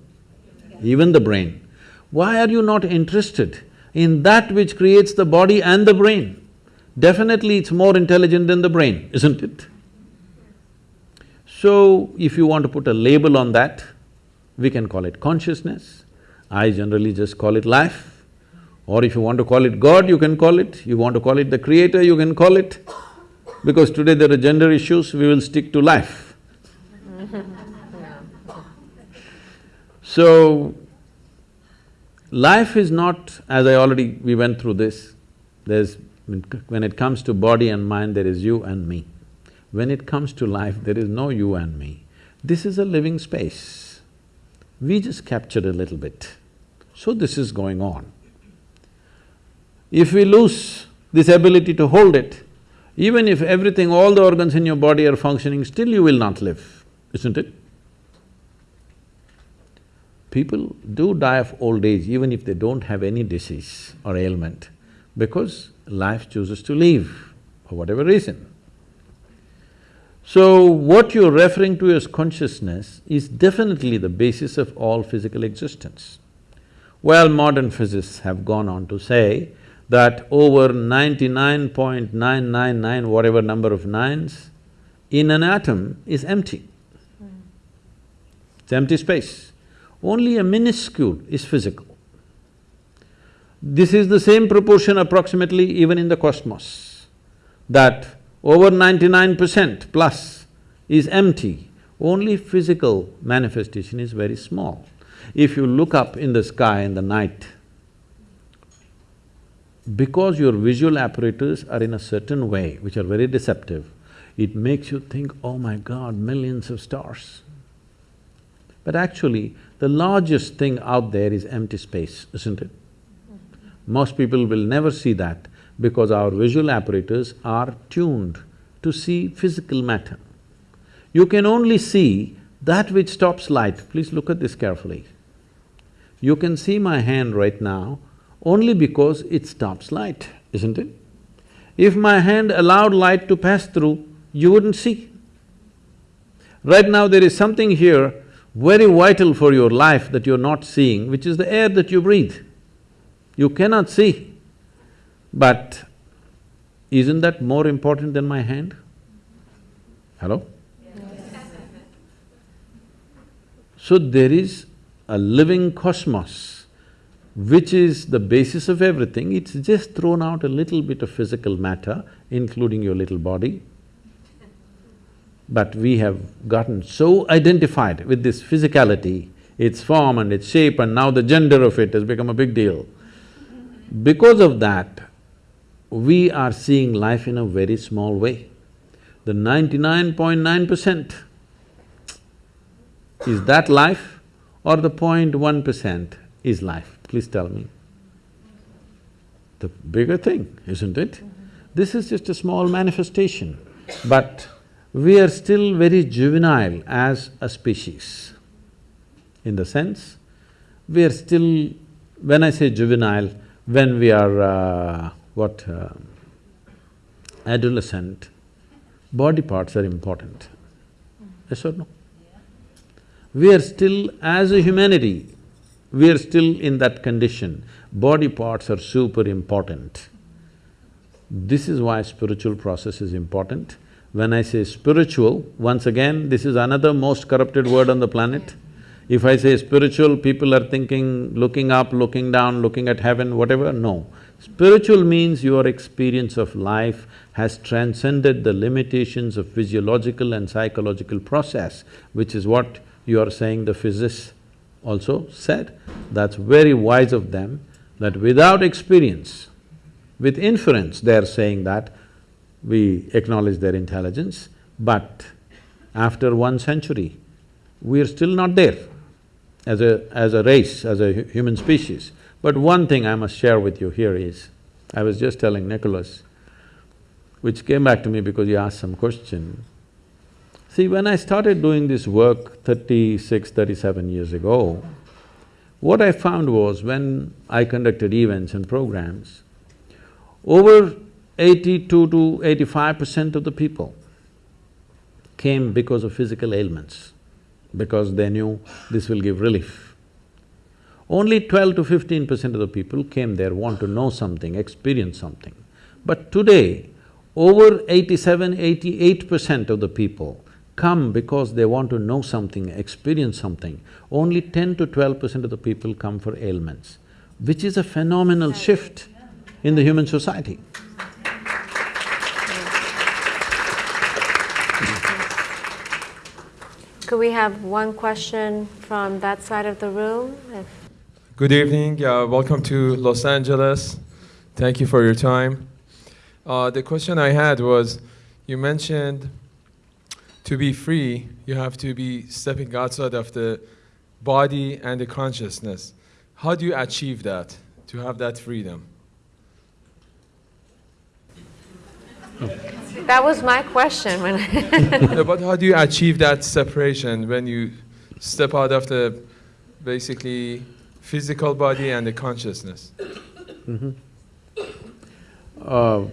Even the brain. Why are you not interested in that which creates the body and the brain? definitely it's more intelligent than the brain, isn't it? So, if you want to put a label on that, we can call it consciousness. I generally just call it life. Or if you want to call it God, you can call it. You want to call it the creator, you can call it. Because today there are gender issues, we will stick to life. (laughs) so, life is not, as I already… we went through this, there's when it comes to body and mind, there is you and me. When it comes to life, there is no you and me. This is a living space. We just captured a little bit. So this is going on. If we lose this ability to hold it, even if everything, all the organs in your body are functioning, still you will not live, isn't it? People do die of old age even if they don't have any disease or ailment because life chooses to leave for whatever reason. So, what you're referring to as consciousness is definitely the basis of all physical existence. Well, modern physicists have gone on to say that over ninety-nine point nine nine nine whatever number of nines in an atom is empty. Hmm. It's empty space. Only a minuscule is physical. This is the same proportion approximately even in the cosmos, that over ninety-nine percent plus is empty, only physical manifestation is very small. If you look up in the sky in the night, because your visual apparatus are in a certain way, which are very deceptive, it makes you think, oh my god, millions of stars. But actually, the largest thing out there is empty space, isn't it? Most people will never see that because our visual apparatus are tuned to see physical matter. You can only see that which stops light. Please look at this carefully. You can see my hand right now only because it stops light, isn't it? If my hand allowed light to pass through, you wouldn't see. Right now there is something here very vital for your life that you're not seeing, which is the air that you breathe. You cannot see, but isn't that more important than my hand? Hello? So there is a living cosmos which is the basis of everything, it's just thrown out a little bit of physical matter, including your little body. But we have gotten so identified with this physicality, its form and its shape and now the gender of it has become a big deal. Because of that, we are seeing life in a very small way. The ninety-nine point nine percent, is that life or the 0.1 percent is life? Please tell me. The bigger thing, isn't it? This is just a small manifestation, but we are still very juvenile as a species. In the sense, we are still… when I say juvenile, when we are, uh, what, uh, adolescent, body parts are important. Yes or no? We are still, as a humanity, we are still in that condition. Body parts are super important. This is why spiritual process is important. When I say spiritual, once again, this is another most corrupted word on the planet. If I say spiritual, people are thinking looking up, looking down, looking at heaven, whatever, no. Spiritual means your experience of life has transcended the limitations of physiological and psychological process, which is what you are saying the physicists also said. That's very wise of them, that without experience, with inference, they are saying that we acknowledge their intelligence, but after one century, we are still not there as a… as a race, as a human species. But one thing I must share with you here is, I was just telling Nicholas, which came back to me because he asked some question. See, when I started doing this work 36, 37 years ago, what I found was when I conducted events and programs, over eighty-two to eighty-five percent of the people came because of physical ailments, because they knew this will give relief. Only twelve to fifteen percent of the people came there want to know something, experience something. But today, over 87, 88 percent of the people come because they want to know something, experience something. Only ten to twelve percent of the people come for ailments, which is a phenomenal shift in the human society. Could we have one question from that side of the room? If Good evening, uh, welcome to Los Angeles. Thank you for your time. Uh, the question I had was, you mentioned to be free, you have to be stepping outside of the body and the consciousness. How do you achieve that, to have that freedom? That was my question when (laughs) No, but how do you achieve that separation when you step out of the basically physical body and the consciousness? Uh,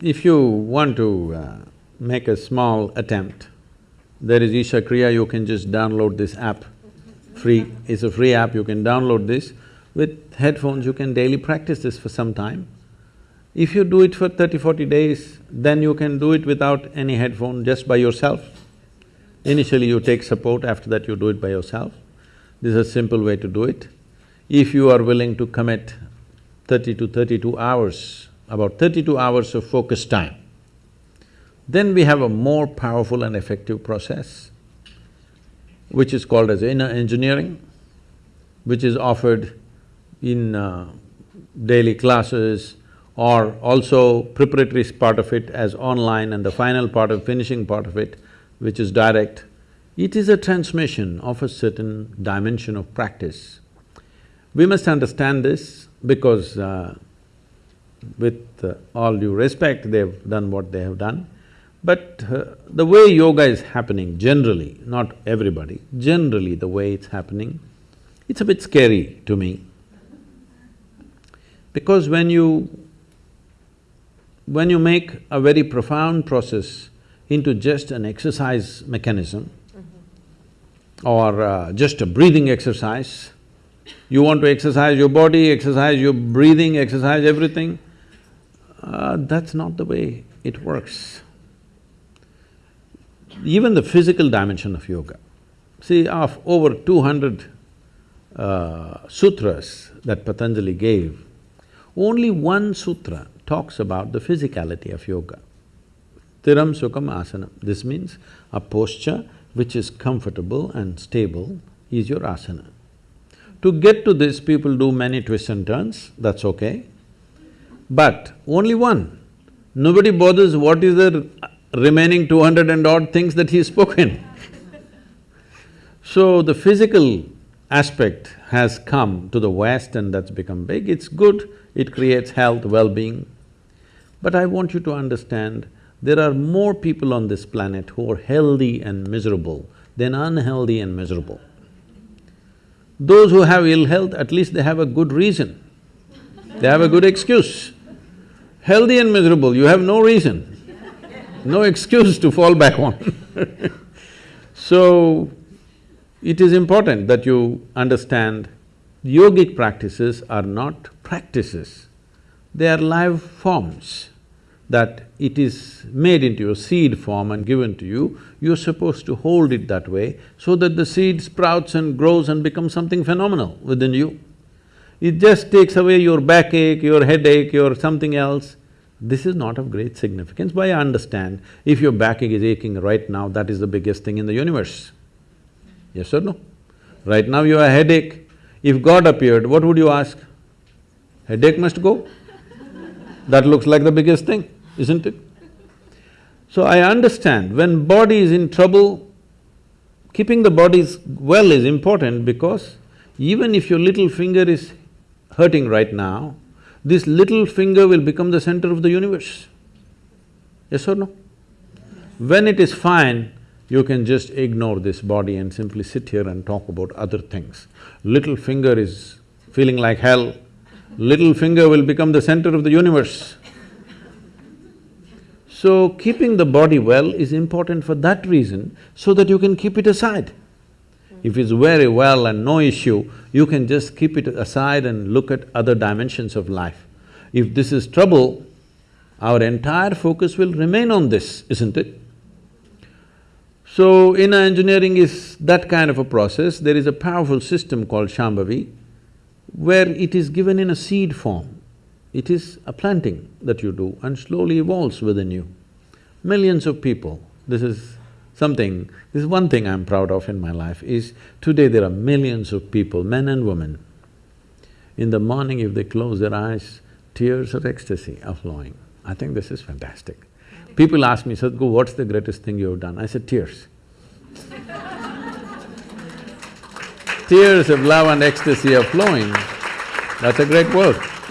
if you want to uh, make a small attempt, there is Isha Kriya, you can just download this app, free, it's a free app, you can download this. With headphones, you can daily practice this for some time. If you do it for 30, 40 days, then you can do it without any headphone, just by yourself. Initially you take support, after that you do it by yourself. This is a simple way to do it. If you are willing to commit thirty to thirty-two hours, about thirty-two hours of focus time, then we have a more powerful and effective process, which is called as inner engineering, which is offered in uh, daily classes or also preparatory part of it as online and the final part of finishing part of it, which is direct. It is a transmission of a certain dimension of practice. We must understand this because uh, with uh, all due respect, they've done what they have done. But uh, the way yoga is happening generally, not everybody, generally the way it's happening, it's a bit scary to me. Because when you… when you make a very profound process into just an exercise mechanism or uh, just a breathing exercise, you want to exercise your body, exercise your breathing, exercise everything, uh, that's not the way it works. Even the physical dimension of yoga. See, of over two hundred uh, sutras that Patanjali gave, only one sutra talks about the physicality of yoga. Sthiram Sukham Asana. This means a posture which is comfortable and stable is your asana. To get to this, people do many twists and turns, that's okay. But only one. Nobody bothers what is the remaining two hundred and odd things that he's spoken. so the physical aspect has come to the West and that's become big, it's good, it creates health, well-being. But I want you to understand, there are more people on this planet who are healthy and miserable than unhealthy and miserable. Those who have ill health, at least they have a good reason, they have a good excuse. Healthy and miserable, you have no reason, no excuse to fall back on (laughs) So, it is important that you understand yogic practices are not practices, they are live forms that it is made into a seed form and given to you, you're supposed to hold it that way so that the seed sprouts and grows and becomes something phenomenal within you. It just takes away your backache, your headache, your something else. This is not of great significance, but I understand if your backache is aching right now, that is the biggest thing in the universe. Yes or no? Right now you have a headache, if God appeared, what would you ask? Headache must go? That looks like the biggest thing, isn't it? So I understand, when body is in trouble, keeping the body well is important because even if your little finger is hurting right now, this little finger will become the center of the universe. Yes or no? When it is fine, you can just ignore this body and simply sit here and talk about other things. Little finger is feeling like hell, little finger will become the center of the universe. So, keeping the body well is important for that reason, so that you can keep it aside. If it's very well and no issue, you can just keep it aside and look at other dimensions of life. If this is trouble, our entire focus will remain on this, isn't it? So, inner engineering is that kind of a process. There is a powerful system called Shambhavi, where it is given in a seed form. It is a planting that you do and slowly evolves within you. Millions of people, this is something, this is one thing I'm proud of in my life, is today there are millions of people, men and women. In the morning if they close their eyes, tears of ecstasy are flowing. I think this is fantastic. People ask me, Sadhguru, what's the greatest thing you have done? I said, tears. (laughs) tears of love and ecstasy are flowing. That's a great work (laughs)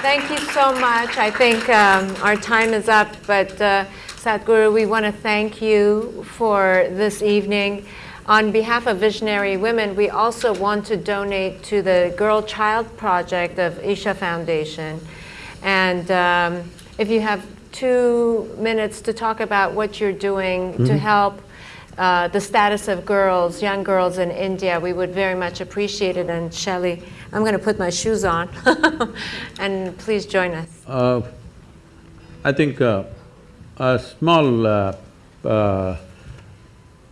Thank you so much. I think um, our time is up, but uh, Sadhguru, we want to thank you for this evening. On behalf of Visionary Women, we also want to donate to the Girl Child Project of Isha Foundation. And um, if you have two minutes to talk about what you're doing to help uh, the status of girls, young girls in India, we would very much appreciate it. And Shelley, I'm going to put my shoes on, (laughs) and please join us. Uh, I think uh, a small, uh, uh,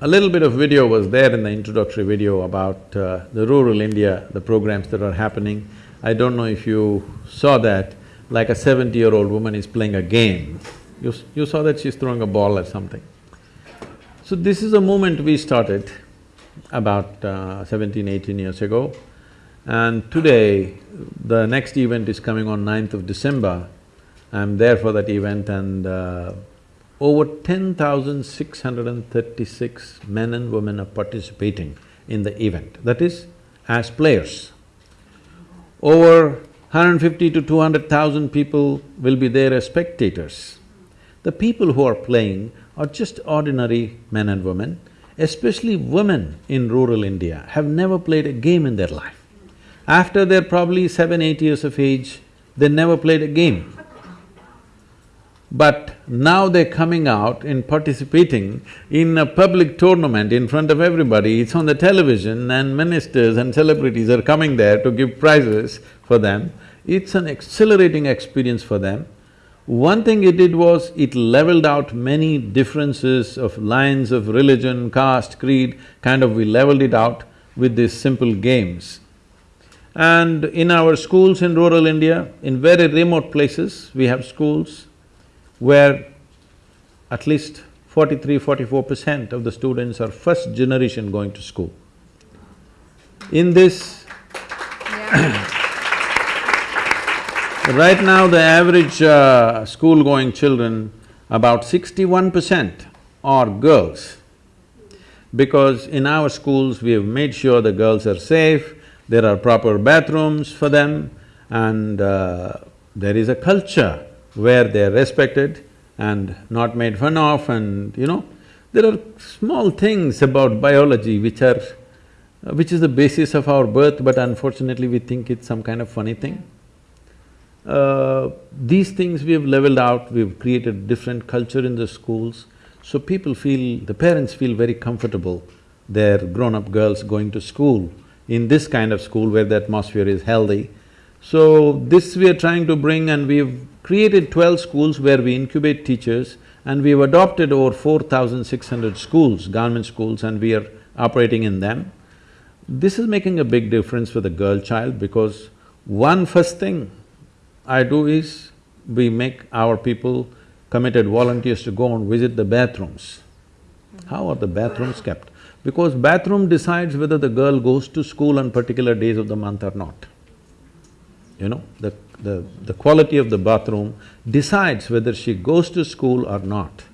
a little bit of video was there in the introductory video about uh, the rural India, the programs that are happening. I don't know if you saw that, like a seventy-year-old woman is playing a game. You, you saw that she's throwing a ball or something. So this is a movement we started about uh, 17, 18 years ago. And today, the next event is coming on 9th of December. I'm there for that event and uh, over ten thousand six hundred and thirty-six men and women are participating in the event, that is, as players. Over 150 to 200,000 people will be there as spectators. The people who are playing are just ordinary men and women, especially women in rural India have never played a game in their life. After they're probably seven, eight years of age, they never played a game. But now they're coming out and participating in a public tournament in front of everybody, it's on the television and ministers and celebrities are coming there to give prizes for them. It's an exhilarating experience for them. One thing it did was, it leveled out many differences of lines of religion, caste, creed, kind of we leveled it out with these simple games. And in our schools in rural India, in very remote places, we have schools where at least 43, 44 percent of the students are first generation going to school. In this, right now the average uh, school-going children, about sixty-one percent are girls. Because in our schools, we have made sure the girls are safe, there are proper bathrooms for them, and uh, there is a culture where they're respected and not made fun of and, you know, there are small things about biology which are… uh, which is the basis of our birth, but unfortunately we think it's some kind of funny thing. Uh, these things we have leveled out, we've created different culture in the schools, so people feel… the parents feel very comfortable, their grown-up girls going to school in this kind of school where the atmosphere is healthy. So, this we are trying to bring and we've created twelve schools where we incubate teachers and we've adopted over four thousand six hundred schools, government schools, and we are operating in them. This is making a big difference for the girl child because one first thing I do is, we make our people committed volunteers to go and visit the bathrooms. How are the bathrooms kept? Because bathroom decides whether the girl goes to school on particular days of the month or not. You know, the, the, the quality of the bathroom decides whether she goes to school or not.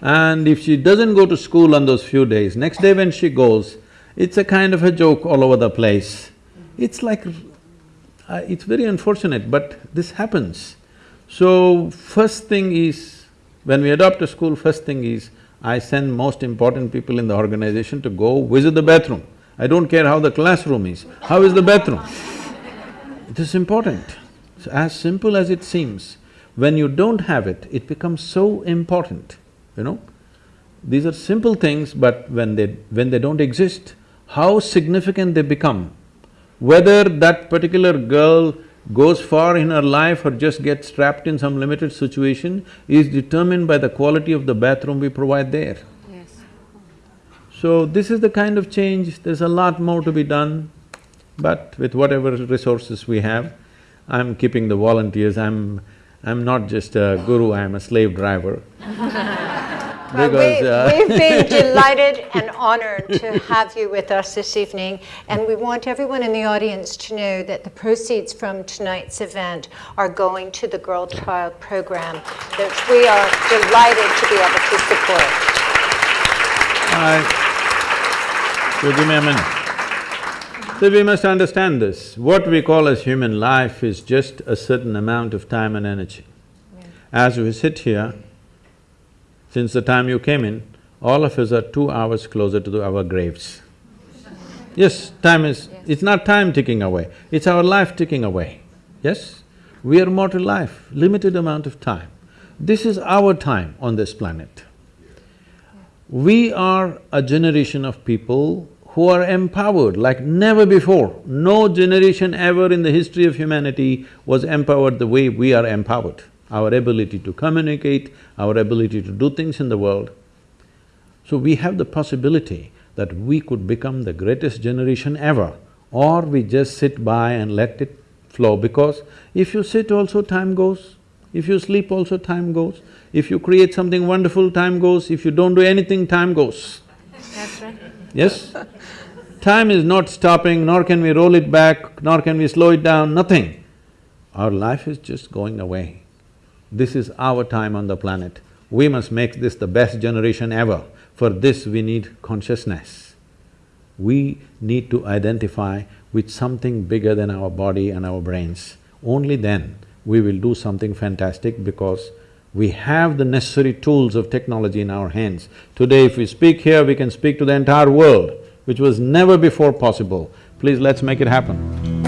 And if she doesn't go to school on those few days, next day when she goes, it's a kind of a joke all over the place. It's like, uh, it's very unfortunate, but this happens. So, first thing is, when we adopt a school, first thing is, I send most important people in the organization to go visit the bathroom. I don't care how the classroom is, how is the bathroom? (laughs) It is important. It's as simple as it seems. When you don't have it, it becomes so important, you know. These are simple things, but when they… when they don't exist, how significant they become. Whether that particular girl goes far in her life or just gets trapped in some limited situation is determined by the quality of the bathroom we provide there. Yes. So this is the kind of change, there's a lot more to be done, but with whatever resources we have, I'm keeping the volunteers, I'm… I'm not just a guru, I'm a slave driver. (laughs) Well, Because, we, uh, we've been (laughs) delighted and honored to have you with us this evening, and we want everyone in the audience to know that the proceeds from tonight's event are going to the Girl Child Program that we are delighted to be able to support. I… So give me a minute. So we must understand this, what we call as human life is just a certain amount of time and energy. As we sit here, since the time you came in, all of us are two hours closer to our graves. Yes, time is… it's not time ticking away, it's our life ticking away, yes? We are mortal life, limited amount of time. This is our time on this planet. We are a generation of people who are empowered like never before. No generation ever in the history of humanity was empowered the way we are empowered. Our ability to communicate, our ability to do things in the world. So we have the possibility that we could become the greatest generation ever, or we just sit by and let it flow because if you sit also time goes, if you sleep also time goes, if you create something wonderful time goes, if you don't do anything time goes. That's right. Yes? Time is not stopping, nor can we roll it back, nor can we slow it down, nothing. Our life is just going away. This is our time on the planet. We must make this the best generation ever. For this, we need consciousness. We need to identify with something bigger than our body and our brains. Only then we will do something fantastic because we have the necessary tools of technology in our hands. Today, if we speak here, we can speak to the entire world, which was never before possible. Please, let's make it happen.